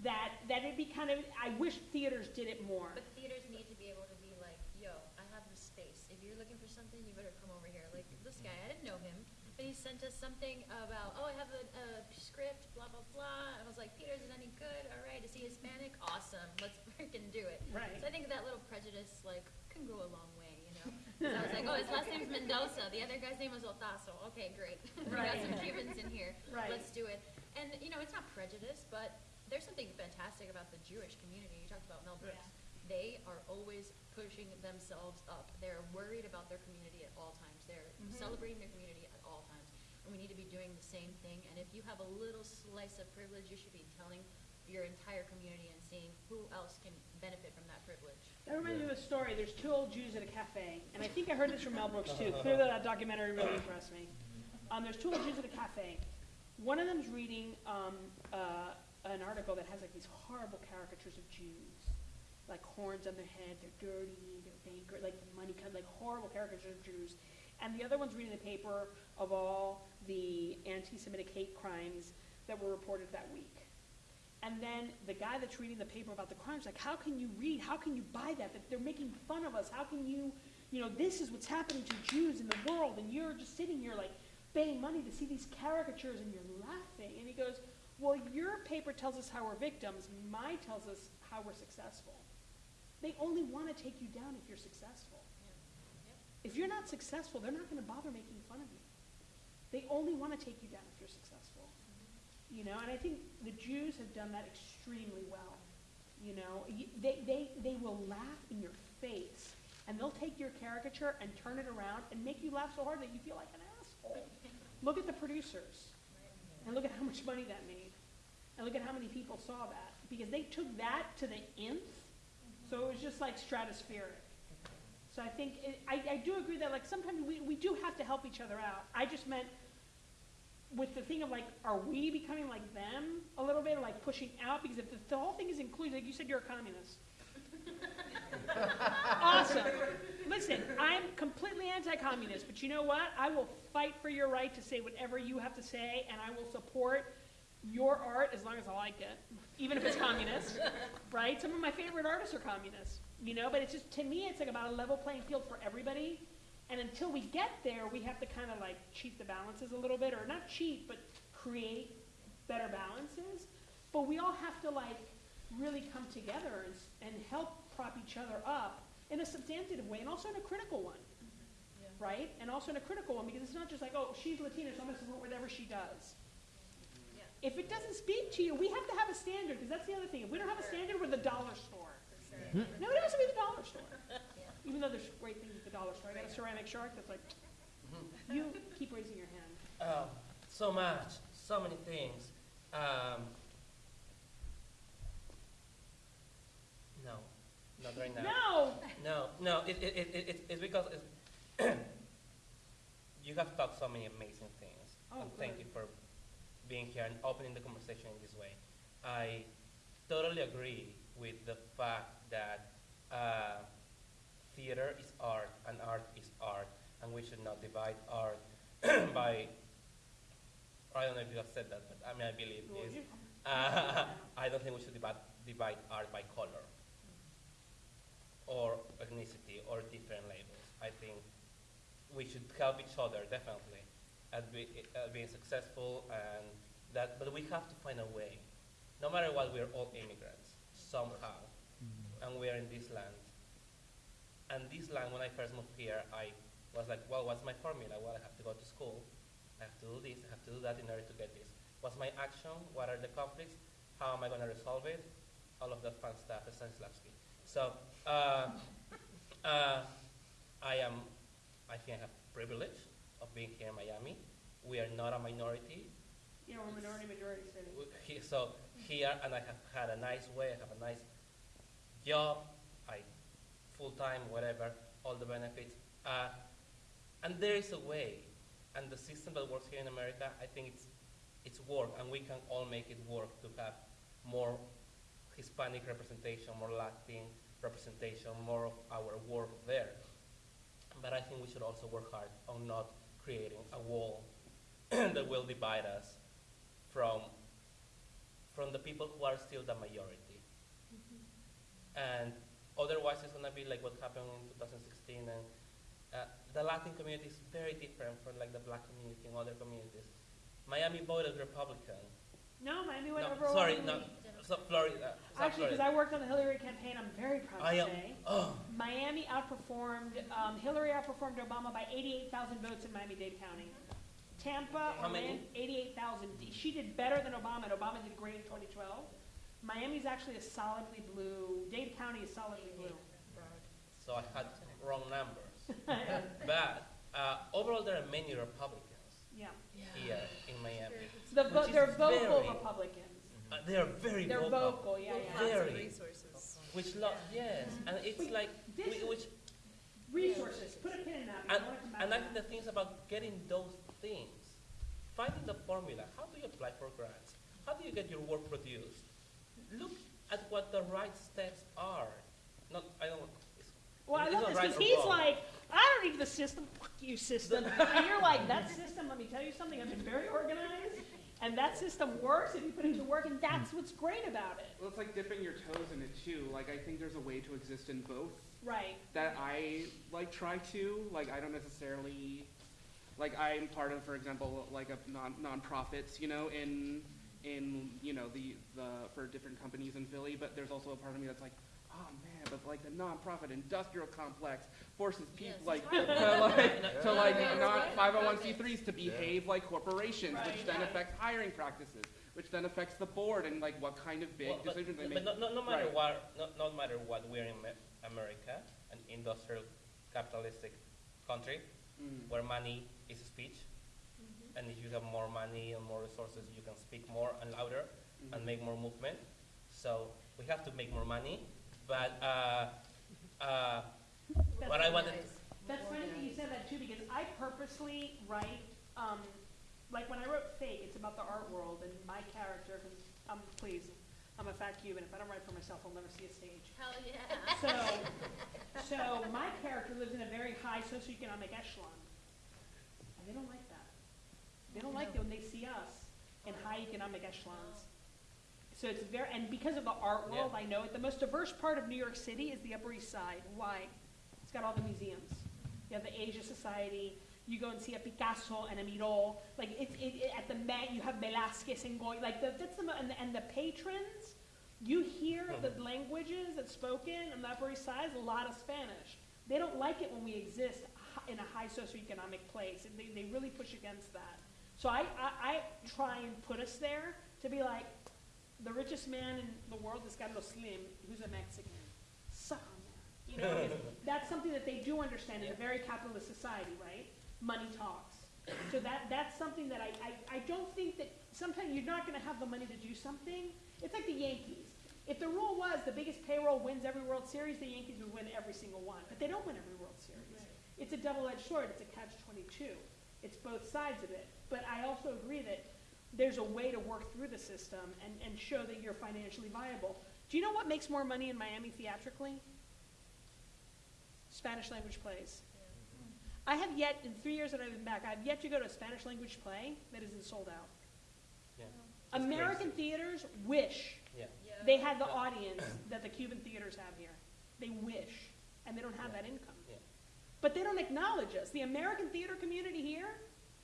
that, that it'd be kind of, I wish theaters did it more. But theaters need to be able to be like, yo, I have the space. If you're looking for something, you better come over here. Like this guy, I didn't know him, but he sent us something about, oh, I have a, a script, blah blah blah. And I was like, Peter, is it any good? All right, is he Hispanic? Awesome, let's (laughs) freaking do it. Right. So I think that little prejudice like can go a long way, you know. I was like, oh, his last name's Mendoza. The other guy's name was Otazo. Okay, great. (laughs) we got some Cubans in here. Right. let's do it. And, you know, it's not prejudice, but there's something fantastic about the Jewish community. You talked about Mel Brooks. They are always pushing themselves up. They're worried about their community at all times. They're Mhm. celebrating their community at all times. And we need to be doing the same thing. And if you have a little slice of privilege, you should be telling your entire community and seeing who else can benefit from that privilege. That reminds me of a story. There's two old Jews at a cafe, and I think I heard this from Mel Brooks too. Clearly, that documentary really impressed me. Um, there's two old Jews at a cafe. One of them's reading um, uh, an article that has like these horrible caricatures of Jews, like horns on their head, they're dirty, they're banker, like money kind, like horrible caricatures of Jews. And the other one's reading the paper of all the anti-Semitic hate crimes that were reported that week. And then the guy that's reading the paper about the crimes, like, how can you read? How can you buy that? That they're making fun of us. How can you, you know, this is what's happening to Jews in the world, and you're just sitting here like paying money to see these caricatures, and you're laughing. And he goes, well, your paper tells us how we're victims. Mine tells us how we're successful. They only want to take you down if you're successful. If you're not successful, they're not going to bother making fun of you. They only want to take you down if you're successful. You know, and I think the Jews have done that extremely well. You know, they, they, they will laugh in your face, and they'll take your caricature and turn it around and make you laugh so hard that you feel like an asshole. Look at the producers, and look at how much money that made, and look at how many people saw that, because they took that to the nth, so it was just like stratospheric. So I think, it- I, I do agree that like sometimes we, we do have to help each other out. I just meant with the thing of like, are we becoming like them a little bit, or like pushing out? Because if the, the whole thing is inclusive, like you said, you're a communist. (laughs) awesome. Listen, I'm completely anti-communist, but you know what? I will fight for your right to say whatever you have to say, and I will support your art as long as I like it, even if it's communist, (laughs) right? Some of my favorite artists are communists, you know. But it's just to me, it's like about a level playing field for everybody. And until we get there, we have to kind of like cheat the balances a little bit, or not cheat, but create better balances. But we all have to like really come together and, and help prop each other up in a substantive way and also in a critical one. Right? And also in a critical one, because it's not just like, oh, she's Latina, so I'm going to support whatever she does. If it doesn't speak to you, we have to have a standard, because that's the other thing. If we don't have a standard, we're the dollar store. Nobody wants to be the dollar store. (laughs) Even though there's great things at the dollar store. I got a ceramic shark that's like, you keep raising your hand. Oh, so much, so many things. Um, no, not right now. No! No, no, it, it, it, it, it's- it's because it's (clears throat) you have talked so many amazing things. Oh, and thank you for being here and opening the conversation in this way. I totally agree with the fact that uh, theater is art and art is art, and we should not divide art (clears throat) by. I don't know if you have said that, but I mean, I believe this. Uh, (laughs) I don't think we should divide, divide art by color or ethnicity or different labels. I think we should help each other definitely at, be, at being successful and that, but we have to find a way. No matter what, we're all immigrants somehow, and we're in this land. And this land, when I first moved here, I was like, well, what's my formula? Well, I have to go to school. I have to do this. I have to do that in order to get this. What's my action? What are the conflicts? How am I going to resolve it? All of that fun stuff, Stanislavski. So, uh, uh, I am, I think I have privilege of being here in Miami. We are not a minority. Know, we're a minority majority city. He- So here, and I have had a nice way, I have a nice job, I, full-time, whatever, all the benefits. Uh, and there is a way, and the system that works here in America, I think it's, it's work, and we can all make it work to have more Hispanic representation, more Latin representation, more of our work there. But I think we should also work hard on not creating a wall (clears throat) that will divide us from, from the people who are still the majority. And otherwise, it's going to be like what happened in 2016. And uh, the Latin community is very different from like the black community and other communities. Miami voted Republican. No, Miami went No, over. sorry, no, so Florida. South Actually, because I worked on the Hillary campaign, I'm very proud I to am- say. oh, Miami outperformed, um, Hillary outperformed Obama by 88,000 votes in Miami-Dade County. Tampa, How many? 88,000. she did better than Obama, and Obama did great in 2012. Miami's actually a solidly blue. Dade County is solidly blue. So I had wrong numbers. (laughs) but uh, overall, there are many Republicans Yeah. here in Miami. The vo- is they're vocal very- Republicans. Uh, they are very They're vocal. vocal, yeah, yeah. Lots of Very. resources. Which lo- yes, and it's Wait, like this whi- is- which Resources, put a pin in that. because and, I wanna come back and to I think that. the things about getting those things, finding the formula. How do you apply for grants? How do you get your work produced? Look at what the right steps are. Not I don't. It's, Well, I love not this because or he's wrong. like, I don't need the system. Fuck you, system. and you're like, that (laughs) system. Let me tell you something. I've been very organized, and that system works if you put it to work, and that's what's great about it. Well, it's like dipping your toes in it too. Like I think there's a way to exist in both Right. that I like try to. Like I don't necessarily like I'm part of, for example, like a non nonprofits, you know, in in you know the the for different companies in Philly. But there's also a part of me that's like, oh man, but like the nonprofit industrial complex forces people Yes, like it's to like to like Yeah, not 501c3s to behave like corporations, which Right. then affects hiring practices, which then affects the board and like what kind of big Well, but, decisions they but make. no, no, no matter Right. what, no, no matter what, we're in America, an industrial, capitalistic country, Mm. where money is speech, and if you have more money and more resources, you can speak more and louder Mhm. and make more movement. So we have to make more money, but uh, uh, what I wanted. That's funny that you said that too, because I purposely write, um, like when I wrote Fake, it's about the art world and my character, because I'm, please, I'm a fat Cuban. If I don't write for myself, I'll never see a stage. Hell yeah. So, (laughs) so my character lives in a very high socioeconomic echelon. And they don't like that. They don't like it when they see us in high economic echelons. So it's very, and because of the art world, Yeah. I know it. The most diverse part of New York City is the Upper East Side. Why? It's got all the museums. You have the Asia Society. You go and see a Picasso and a Miró. Like it's it, it, at the Met, you have Velázquez and Goya. Like the, that's the and the, and the patrons. You hear mm-hmm. the languages that's spoken on the Upper East Side. is A lot of Spanish. They don't like it when we exist in a high socioeconomic place. and They, they really push against that. So I, I, I try and put us there to be like, the richest man in the world is Carlos Slim, who's a Mexican. Suck on that. You know, (laughs) that's something that they do understand in a very capitalist society, right? Money talks. So that, that's something that I, I, I don't think that, sometimes you're not gonna have the money to do something. It's like the Yankees. If the rule was the biggest payroll wins every World Series, the Yankees would win every single one. But they don't win every World Series. It's a double-edged sword. It's a catch-22. It's both sides of it. But I also agree that there's a way to work through the system and, and show that you're financially viable. Do you know what makes more money in Miami theatrically? Spanish language plays. I have yet, in three years that I've been back, I've yet to go to a Spanish language play that isn't sold out. Yeah. American theaters wish Yeah. they had the audience that the Cuban theaters have here. They wish, and they don't have that income. Yeah. But they don't acknowledge us. The American theater community here,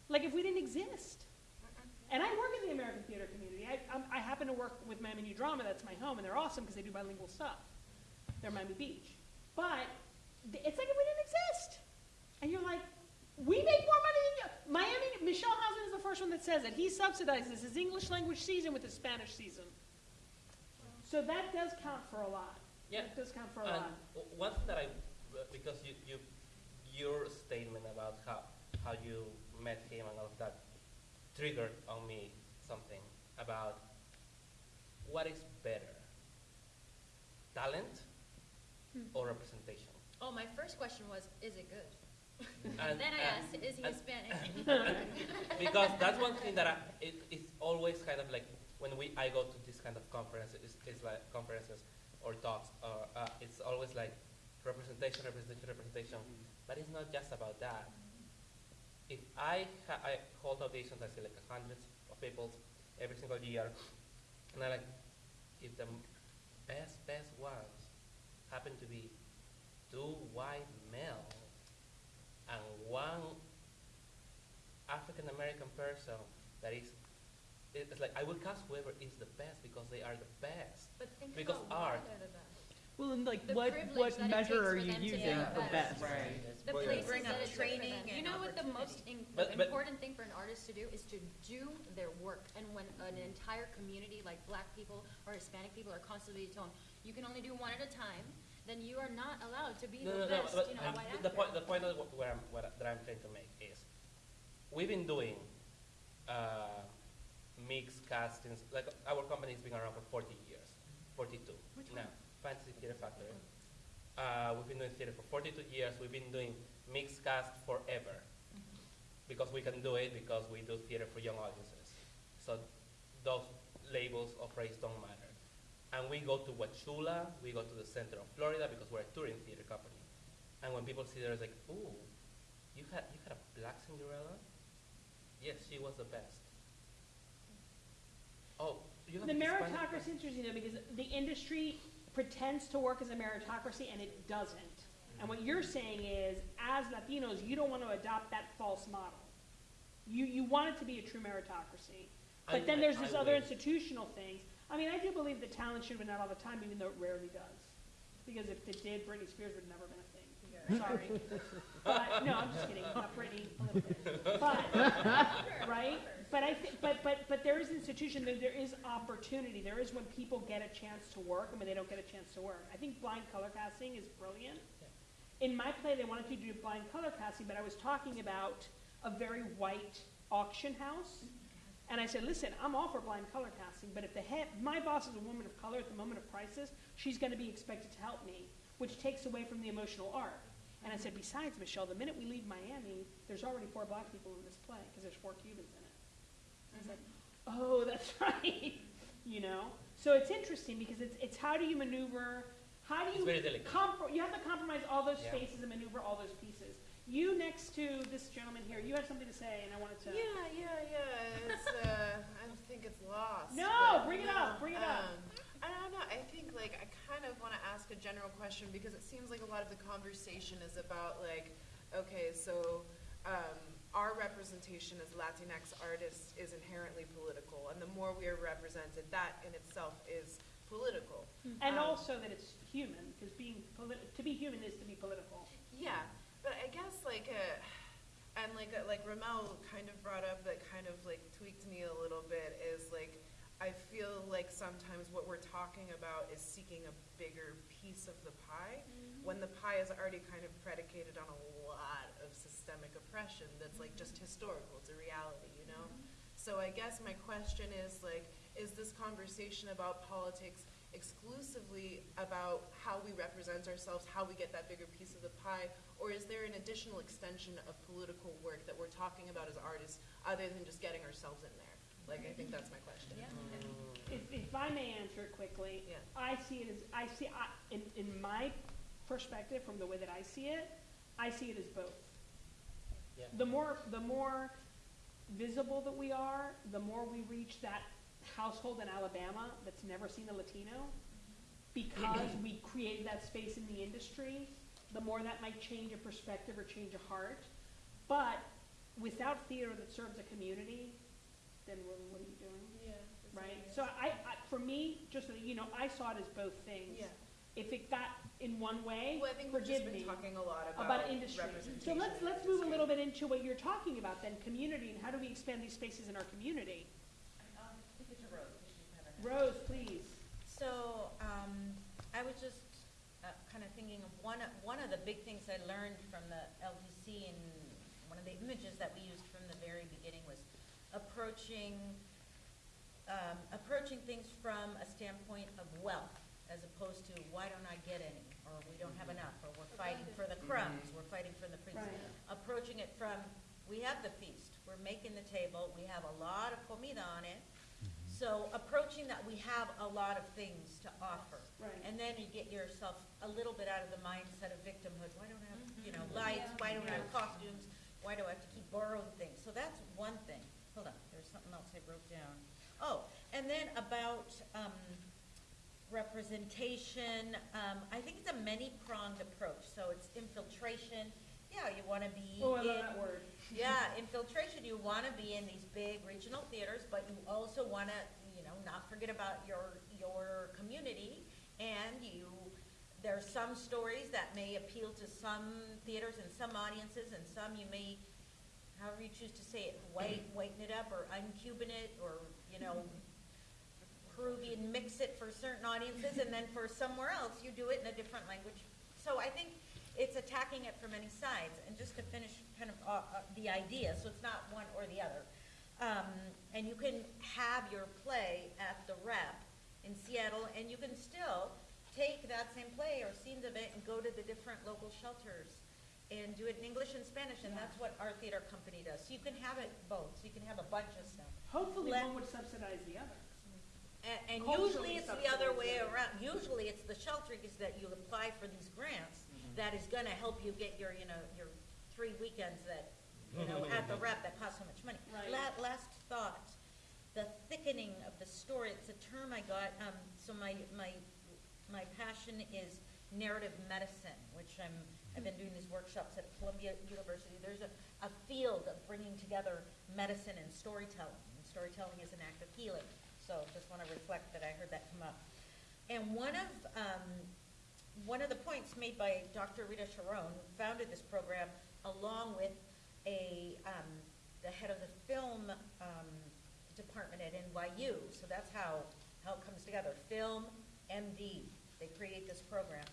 like if we didn't exist. And I work in the American theater community. I, I'm- I happen to work with Miami New Drama, that's my home, and they're awesome because they do bilingual stuff. They're Miami Beach. But th- it's like if we didn't exist. And you're like, we make more money than you. Miami, Michel Hausmann is the first one that says it. He subsidizes his English language season with his Spanish season. So that does count for a lot. Yeah. That does count for a And lot. one thing that I, because you, you, your statement about how, how you met him and all of that triggered on me something about what is better, talent or representation? Oh, my first question was, is it good? (laughs) And- Then I and- asked, is he Hispanic? (laughs) (laughs) because that's one thing that I, it, it's always kind of like when we I go to this kind of conferences, it's, it's like conferences or talks, or uh, it's always like representation, representation, representation. But it's not just about that. If I ha- I hold auditions, I see like hundreds of people every single year, and I like if the best best ones happen to be two white males and one African American person that is, it's like I will cast whoever is the best because they are the best. But think Because about art- they're the best. Well, and like, The what, privilege what that it measure takes are for you them to using get for the best? Right. The Well, places bring that up it took for training them. You and know what the most in- But- the but- important thing for an artist to do is to do their work. And when an entire community, like black people or Hispanic people, are constantly told, you can only do one at a time, then you are not allowed to be No, the no, no, best, but you know, um, white the actor. point, the point of wh- where I'm, what, I- that I'm trying to make is, we've been doing, uh, mixed castings, like, our company's been around for forty years, forty-two. Which now, Theater Factory. Uh, we've been doing theater for forty-two years, we've been doing mixed cast forever. Because we can do it, because we do theater for young audiences. So those labels of race don't matter. And we go to Wauchula, we go to the center of Florida because we're a touring theater company. And when people see there, it's like, ooh, you had you had a black Cinderella? Yes, she was the best. Oh, you have The meritocracy is interesting though, because the industry pretends to work as a meritocracy and it doesn't. And what you're saying is, as Latinos, you don't want to adopt that false model. You, you want it to be a true meritocracy. I- But then there's I this other wish. institutional things. I mean, I do believe that talent should win out all the time, even though it rarely does. Because if it did, Britney Spears would have never been a thing. Sorry. (laughs) But, no, I'm just kidding, not Britney, a little bit. (laughs) But, right? But I think, but, but, but there is institution, there, there is opportunity, there is when people get a chance to work and when they don't get a chance to work. I think blind color casting is brilliant. In my play, they wanted to do blind color casting, but I was talking about a very white auction house. And I said, listen, I'm all for blind color casting, but if the head, my boss is a woman of color at the moment of crisis, she's gonna be expected to help me, which takes away from the emotional arc. And I said, besides, Michel, the minute we leave Miami, there's already four black people in this play, because there's four Cubans in it. I was like, oh, (laughs) that's right, you know? So it's interesting, because it's, it's how do you maneuver, how do you very compro- you have to compromise all those Yeah. spaces and maneuver all those pieces. You next to this gentleman here, you have something to say, and I wanted to. Yeah, yeah, yeah. It's uh, (laughs) I don't think it's lost. No, bring it no, up, bring it up. um, I don't know. I think like I kind of want to ask a general question because it seems like a lot of the conversation is about like, okay, so um, our representation as Latinx artists is inherently political, and the more we are represented, that in itself is political. And Um, also that it's human, because being polit- to be human is to be political. Yeah, but I guess like uh and like uh, like Ramel kind of brought up that kind of like tweaked me a little bit is like I feel like sometimes what we're talking about is seeking a bigger piece of the pie mm-hmm. when the pie is already kind of predicated on a lot of systemic oppression that's like just mm-hmm. historical, it's a reality, you know? Mm-hmm. So I guess my question is like, is this conversation about politics exclusively about how we represent ourselves, how we get that bigger piece of the pie, or is there an additional extension of political work that we're talking about as artists, other than just getting ourselves in there? Like, I think that's my question. Yeah. Mm. If, if I may answer it quickly, Yeah. I see it as, I see, I, in, in my perspective, from the way that I see it, I see it as both. Yeah. The more, the more visible that we are, the more we reach that household in Alabama that's never seen a Latino, because we created that space in the industry, the more that might change a perspective or change a heart. But without theater that serves a community, then what, what are you doing? Yeah. Right? So I, I, for me, just so that you know, I saw it as both things. Yeah. If it got in one way, Well, I think we've just forgive been me, talking a lot about about industry. So let's, in let's move a industry. little bit into what you're talking about then, community, and how do we expand these spaces in our community? Rose, please. So, um, I was just, uh, kind of thinking of one, of- one of the big things I learned from the LTC and one of the images that we used from the very beginning was approaching, um, approaching things from a standpoint of wealth as opposed to why don't I get any? Or we don't have mm-hmm. enough, or we're fighting for the mm-hmm. crumbs, we're fighting for the prince. Right. Approaching it from, we have the feast, we're making the table, we have a lot of comida on it. Mm-hmm. So approaching that we have a lot of things to offer. Right. And then you get yourself a little bit out of the mindset of victimhood. Why don't I have, you know, lights? Why don't I have costumes? Why do I have to keep borrowing things? So that's one thing. Hold on, there's something else I wrote down. Oh, and then about, um, representation, um, I think it's a many-pronged approach. So it's infiltration. Yeah, you wanna be Oh, I love in- that word. (laughs) yeah, infiltration, you wanna be in these big regional theaters, but you also wanna, you know, not forget about your, your community, and you, there are some stories that may appeal to some theaters and some audiences, and some you may, however you choose to say it, white, whiten it up, or un-Cuban it, or, you know, Peruvian mix it for certain audiences, and then for somewhere else, you do it in a different language. So I think it's attacking it from many sides, and just to finish kind of, uh, uh, the idea, so it's not one or the other. Um, and you can have your play at the rep in Seattle, and you can still take that same play or scenes of it and go to the different local shelters and do it in English and Spanish, and that's what our theater company does. So you can have it both, so you can have a bunch of stuff. Hopefully Let- one would subsidize the other. And, and Culturally usually it's the other way subsidized. around. Usually it's the shelters that you apply for these grants that is gonna help you get your, you know, your three weekends that, you know, at the rep that cost so much money. Right. La- last thought, the thickening of the story, it's a term I got, um, so my, my, my passion is narrative medicine, which I'm, I've been doing these workshops at Columbia University. There's a, a field of bringing together medicine and storytelling, and storytelling is an act of healing. So just want to reflect that I heard that come up. And one of, um, one of the points made by Dr. Rita Charon, who founded this program, along with a, um, the head of the film, um, department at NYU, so that's how, how it comes together, Film MD, they create this program.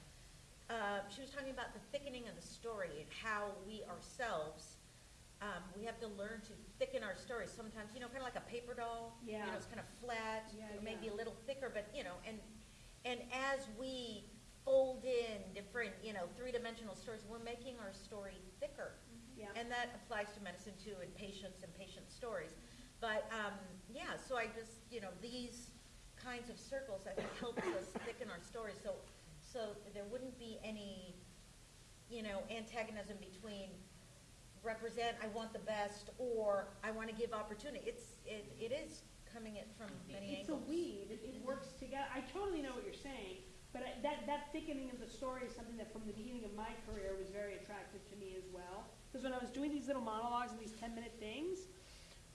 Uh, she was talking about the thickening of the story and how we ourselves, um, we have to learn to thicken our stories. Sometimes, you know, kind of like a paper doll. Yeah. You know, it's kind of flat, Yeah, or maybe yeah. a little thicker, but, you know, and, and as we fold in different, you know, three-dimensional stories, we're making our story thicker. Yeah. And that applies to medicine too, and patients and patient stories. But, um, yeah, so I just, you know, these kinds of circles, I think, helps us thicken our stories, so, so there wouldn't be any, you know, antagonism between represent, I want the best, or I want to give opportunity. It's, it, it is coming it from many angles. It's a angles. weed, it, it works together, I totally know what you're saying, but I- that, that thickening of the story is something that from the beginning of my career was very attractive to me as well. Because when I was doing these little monologues and these ten-minute things,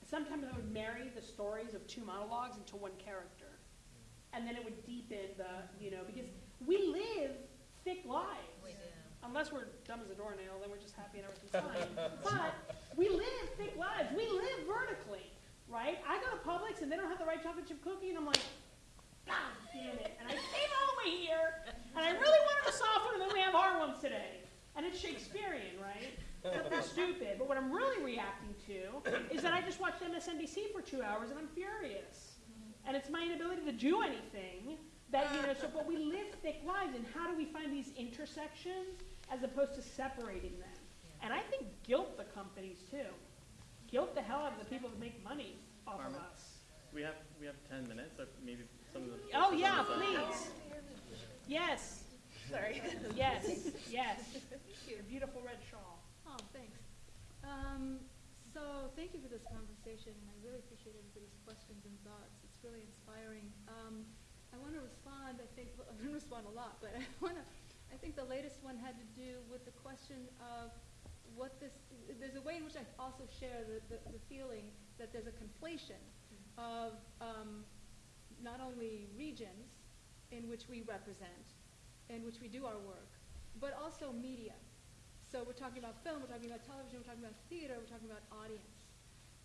sometimes I would marry the stories of two monologues into one character. And then it would deepen the, you know, because we live thick lives. We. Unless we're dumb as a doornail, then we're just happy and everything's fine. But we live thick lives. We live vertically, right? I go to Publix and they don't have the right chocolate chip cookie, and I'm like, God damn it! And I came over here, and I really wanted a soft one, and then we have hard ones today, and it's Shakespearean, right? They're stupid. But what I'm really reacting to is that I just watched MSNBC for two hours, and I'm furious. And it's my inability to do anything that, you know, so, but we live thick lives, and how do we find these intersections as opposed to separating them? And I think guilt the companies too. Guilt the hell out of the people that make money off of us. We have, we have ten minutes, or maybe some of the. Oh, yeah, the- please. Yes, Sorry. yes, yes. Your beautiful red shawl. Oh, thanks. Um, so, thank you for this conversation, I really appreciate everybody's questions and thoughts. It's really inspiring. Um, I want to respond, I think, I'm going to respond a lot, but I want to, I think the latest one had to do with the question of what this, there's a way in which I also share the, the, the feeling that there's a conflation of um, not only regions in which we represent, in which we do our work, but also media. So we're talking about film, we're talking about television, we're talking about theater, we're talking about audience.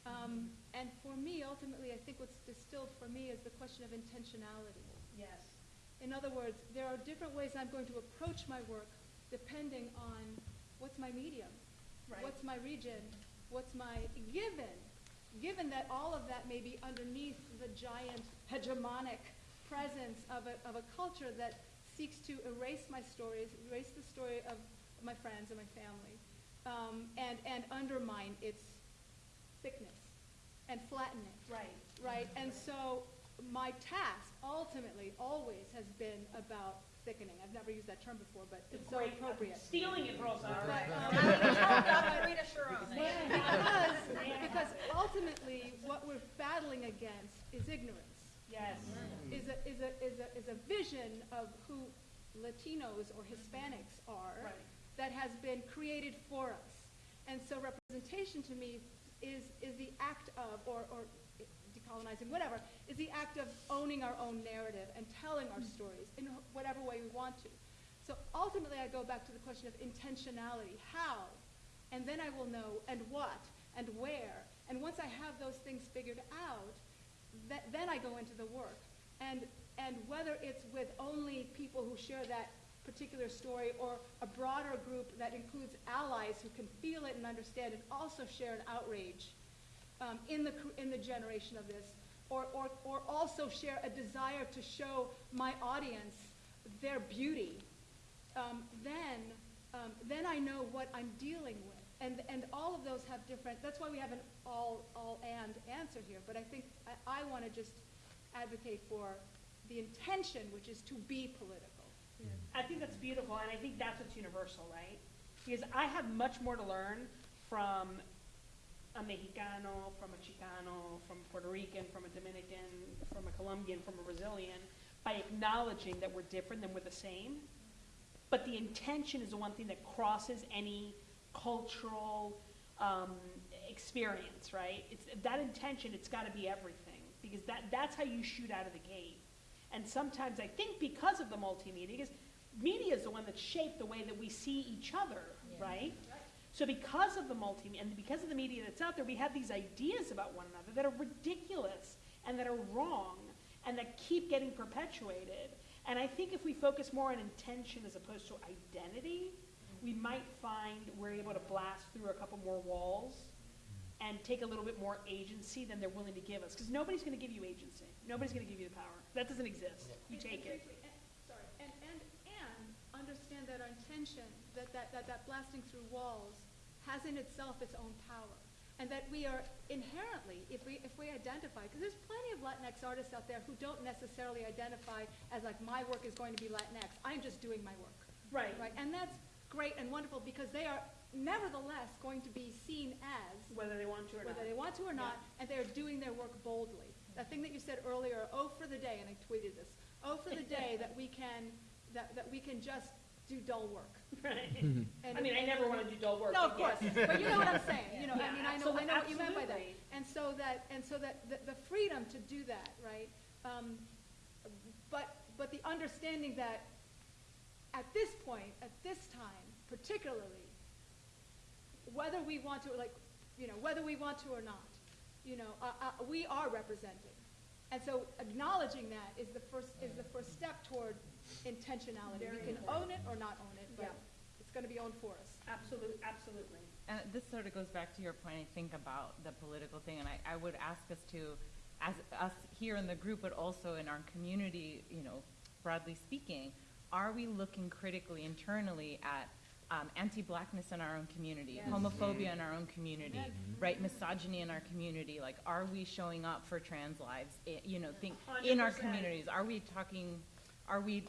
Um, and for me, ultimately, I think what's distilled for me is the question of intentionality. Yes. In other words, there are different ways I'm going to approach my work depending on what's my medium, Right. what's my region, what's my given, given that all of that may be underneath the giant hegemonic presence of a, of a culture that seeks to erase my stories, erase the story of my friends and my family, um, and, and undermine its thickness and flatten it Right. right? And so my task ultimately always has been about thickening. I've never used that term before, but it's so Great. appropriate. Stealing it, Rosa. But, Dr. Rita Charon. because, because ultimately, what we're battling against is ignorance, Yes. is a, is a, is a, is a vision of who Latinos or Hispanics are Right. that has been created for us. And so representation to me is, is the act of, or, or decolonizing, whatever, is the act of owning our own narrative and telling our stories in whatever way we want to. So ultimately, I go back to the question of intentionality, how? And then I will know, and what, and where. And once I have those things figured out, th- then I go into the work. And, and whether it's with only people who share that particular story or a broader group that includes allies who can feel it and understand and also share an outrage um, in, the, in the generation of this, or, or, or also share a desire to show my audience their beauty, um, then, um, then I know what I'm dealing with. And, and all of those have different, that's why we have an all, all and answer here. But I think I, I want to just advocate for the intention, which is to be political. I think that's beautiful, and I think that's what's universal, right? Because I have much more to learn from a Mexicano, from a Chicano, from a Puerto Rican, from a Dominican, from a Colombian, from a Brazilian, by acknowledging that we're different than we're the same. But the intention is the one thing that crosses any cultural um, experience, right? It's that intention. It's got to be everything because that that's how you shoot out of the gate. And sometimes I think because of the multimedia, because media is the one that shaped the way that we see each other, right? So because of the multimedia and because of the media that's out there, we have these ideas about one another that are ridiculous and that are wrong and that keep getting perpetuated. And I think if we focus more on intention as opposed to identity, we might find we're able to blast through a couple more walls and take a little bit more agency than they're willing to give us. Because nobody's going to give you agency. Nobody's going to give you the power. That doesn't exist. You take it. And- and- Sorry, and, and, and understand that our intention, that, that, that, that blasting through walls has in itself its own power. And that we are inherently, if we, if we identify, because there's plenty of Latinx artists out there who don't necessarily identify as like, my work is going to be Latinx, I'm just doing my work. Right. Right, and that's great and wonderful because they are nevertheless going to be seen as Whether they want to or not. whether they want to or not, and they're doing their work boldly. That thing that you said earlier, oh, for the day, and I tweeted this, oh, for the day (laughs) that we can, that, that we can just do dull work. Right. (laughs) (laughs) And- I mean, I never want to do dull work. No, of but course, yes. but you know what I'm saying, you know, I Yeah, mean, I know, I know what you meant by that. absolutely. And so that, and so that, the, the freedom to do that, right? Um, but, but the understanding that at this point, at this time particularly, whether we want to, like, you know, whether we want to or not, you know, uh, uh, we are represented. And so acknowledging that is the first, is the first step toward intentionality. Very We can important. own it or not own it, but Yeah. it's gonna be owned for us. Absolutely, absolutely. And this sort of goes back to your point, I think, about the political thing, and I, I would ask us to, as us here in the group, but also in our community, you know, broadly speaking, are we looking critically internally at um, anti-blackness in our own community, Yes. homophobia mm-hmm. in our own community, Yes. Mm-hmm. right, misogyny in our community? Like, are we showing up for trans lives? I- you know, think in our communities. Are we talking? Are we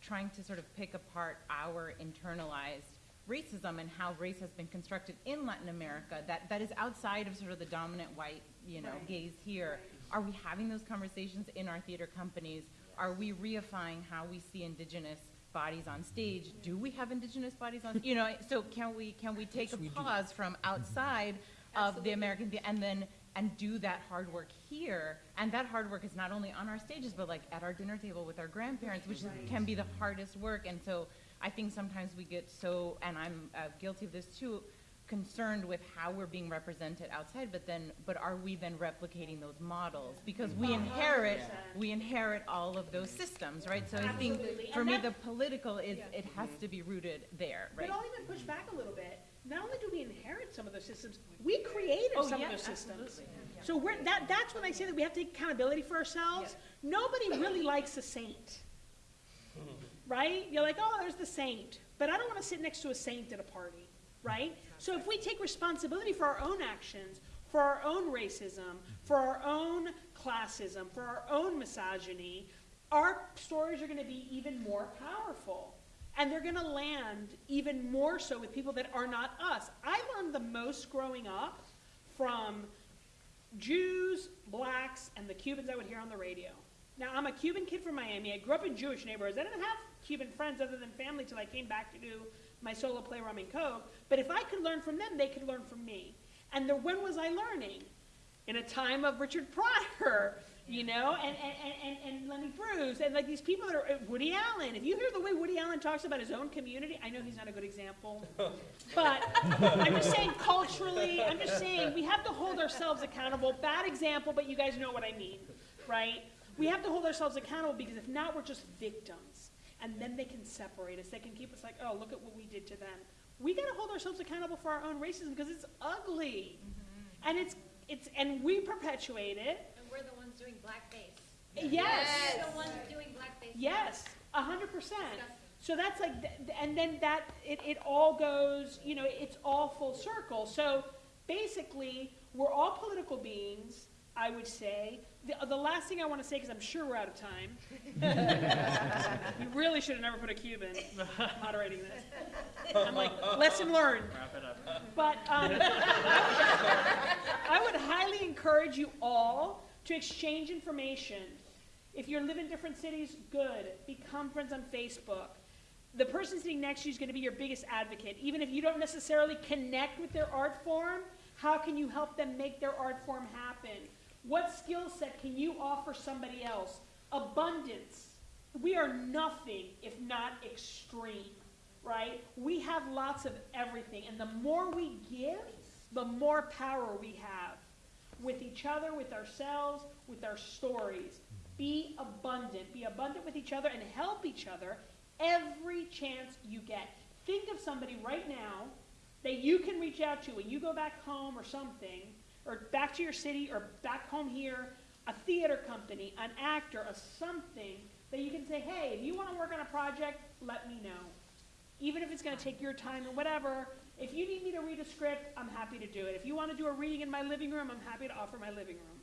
trying to sort of pick apart our internalized racism and how race has been constructed in Latin America that, that is outside of sort of the dominant white, you know, Right. gaze here. Are we having those conversations in our theater companies? Are we reifying how we see indigenous bodies on stage? Do we have indigenous bodies on, you know, so can we, can we take a pause from outside of the American, thea- and then, and do that hard work here? And that hard work is not only on our stages, but like at our dinner table with our grandparents, which is- can be the hardest work. And so I think sometimes we get so, and I'm uh, guilty of this too, concerned with how we're being represented outside, but then, but are we then replicating those models? Because we inherit, we inherit all of those systems, right? So I think, Absolutely. for And me, that- the political is, Yeah. it has to be rooted there, right? But I'll even push back a little bit. Not only do we inherit some of those systems, we created Oh, some yeah, of those systems. absolutely. So we're, that, that's when I say that we have to take accountability for ourselves. Nobody really likes a saint, mm-hmm. right? You're like, oh, there's the saint, but I don't want to sit next to a saint at a party, right? So if we take responsibility for our own actions, for our own racism, for our own classism, for our own misogyny, our stories are going to be even more powerful. And they're going to land even more so with people that are not us. I learned the most growing up from Jews, blacks, and the Cubans I would hear on the radio. Now, I'm a Cuban kid from Miami. I grew up in Jewish neighborhoods. I didn't have Cuban friends other than family till I came back to do my solo play Rum and Coke. But if I could learn from them, they could learn from me. And the, when was I learning? In a time of Richard Pryor, you know, and, and, and, and, and Lenny Bruce, and like these people that are, uh, Woody Allen. If you hear the way Woody Allen talks about his own community, I know he's not a good example, (laughs) but I'm just saying culturally, I'm just saying we have to hold ourselves accountable. Bad example, but you guys know what I mean, right? We have to hold ourselves accountable because if not, we're just victims. And then they can separate us. They can keep us like, oh, look at what we did to them. We got to hold ourselves accountable for our own racism because it's ugly, mm-hmm. and it's it's and we perpetuate it. And we're the ones doing blackface. Yes. We're the ones doing blackface. Yes, a hundred percent. So that's like, th- th- and then that, it, it all goes, you know, it's all full circle. So basically, we're all political beings, I would say. The, the last thing I want to say, because I'm sure we're out of time. (laughs) You really should have never put a Cuban (laughs) moderating this. I'm like, lesson learned. Wrap it up. But um, I would highly encourage you all to exchange information. If you live in different cities, good. Become friends on Facebook. The person sitting next to you is going to be your biggest advocate. Even if you don't necessarily connect with their art form, how can you help them make their art form happen? What skill set can you offer somebody else? Abundance. We are nothing if not extreme, right? We have lots of everything, and the more we give, the more power we have with each other, with ourselves, with our stories. Be abundant. Be abundant with each other and help each other every chance you get. Think of somebody right now that you can reach out to when you go back home or something, or back to your city, or back home here, a theater company, an actor, a something that you can say, hey, if you want to work on a project, let me know. Even if it's going to take your time or whatever, if you need me to read a script, I'm happy to do it. If you want to do a reading in my living room, I'm happy to offer my living room.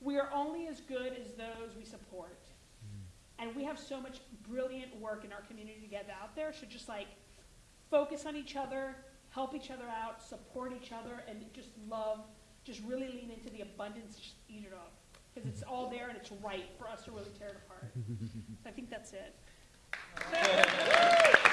We are only as good as those we support. Hmm. And we have so much brilliant work in our community to get out there. So just like focus on each other, help each other out, support each other, and just love, just really lean into the abundance, just eat it up. Because it's all there and it's right for us to really tear it apart. (laughs) I think that's it. (laughs)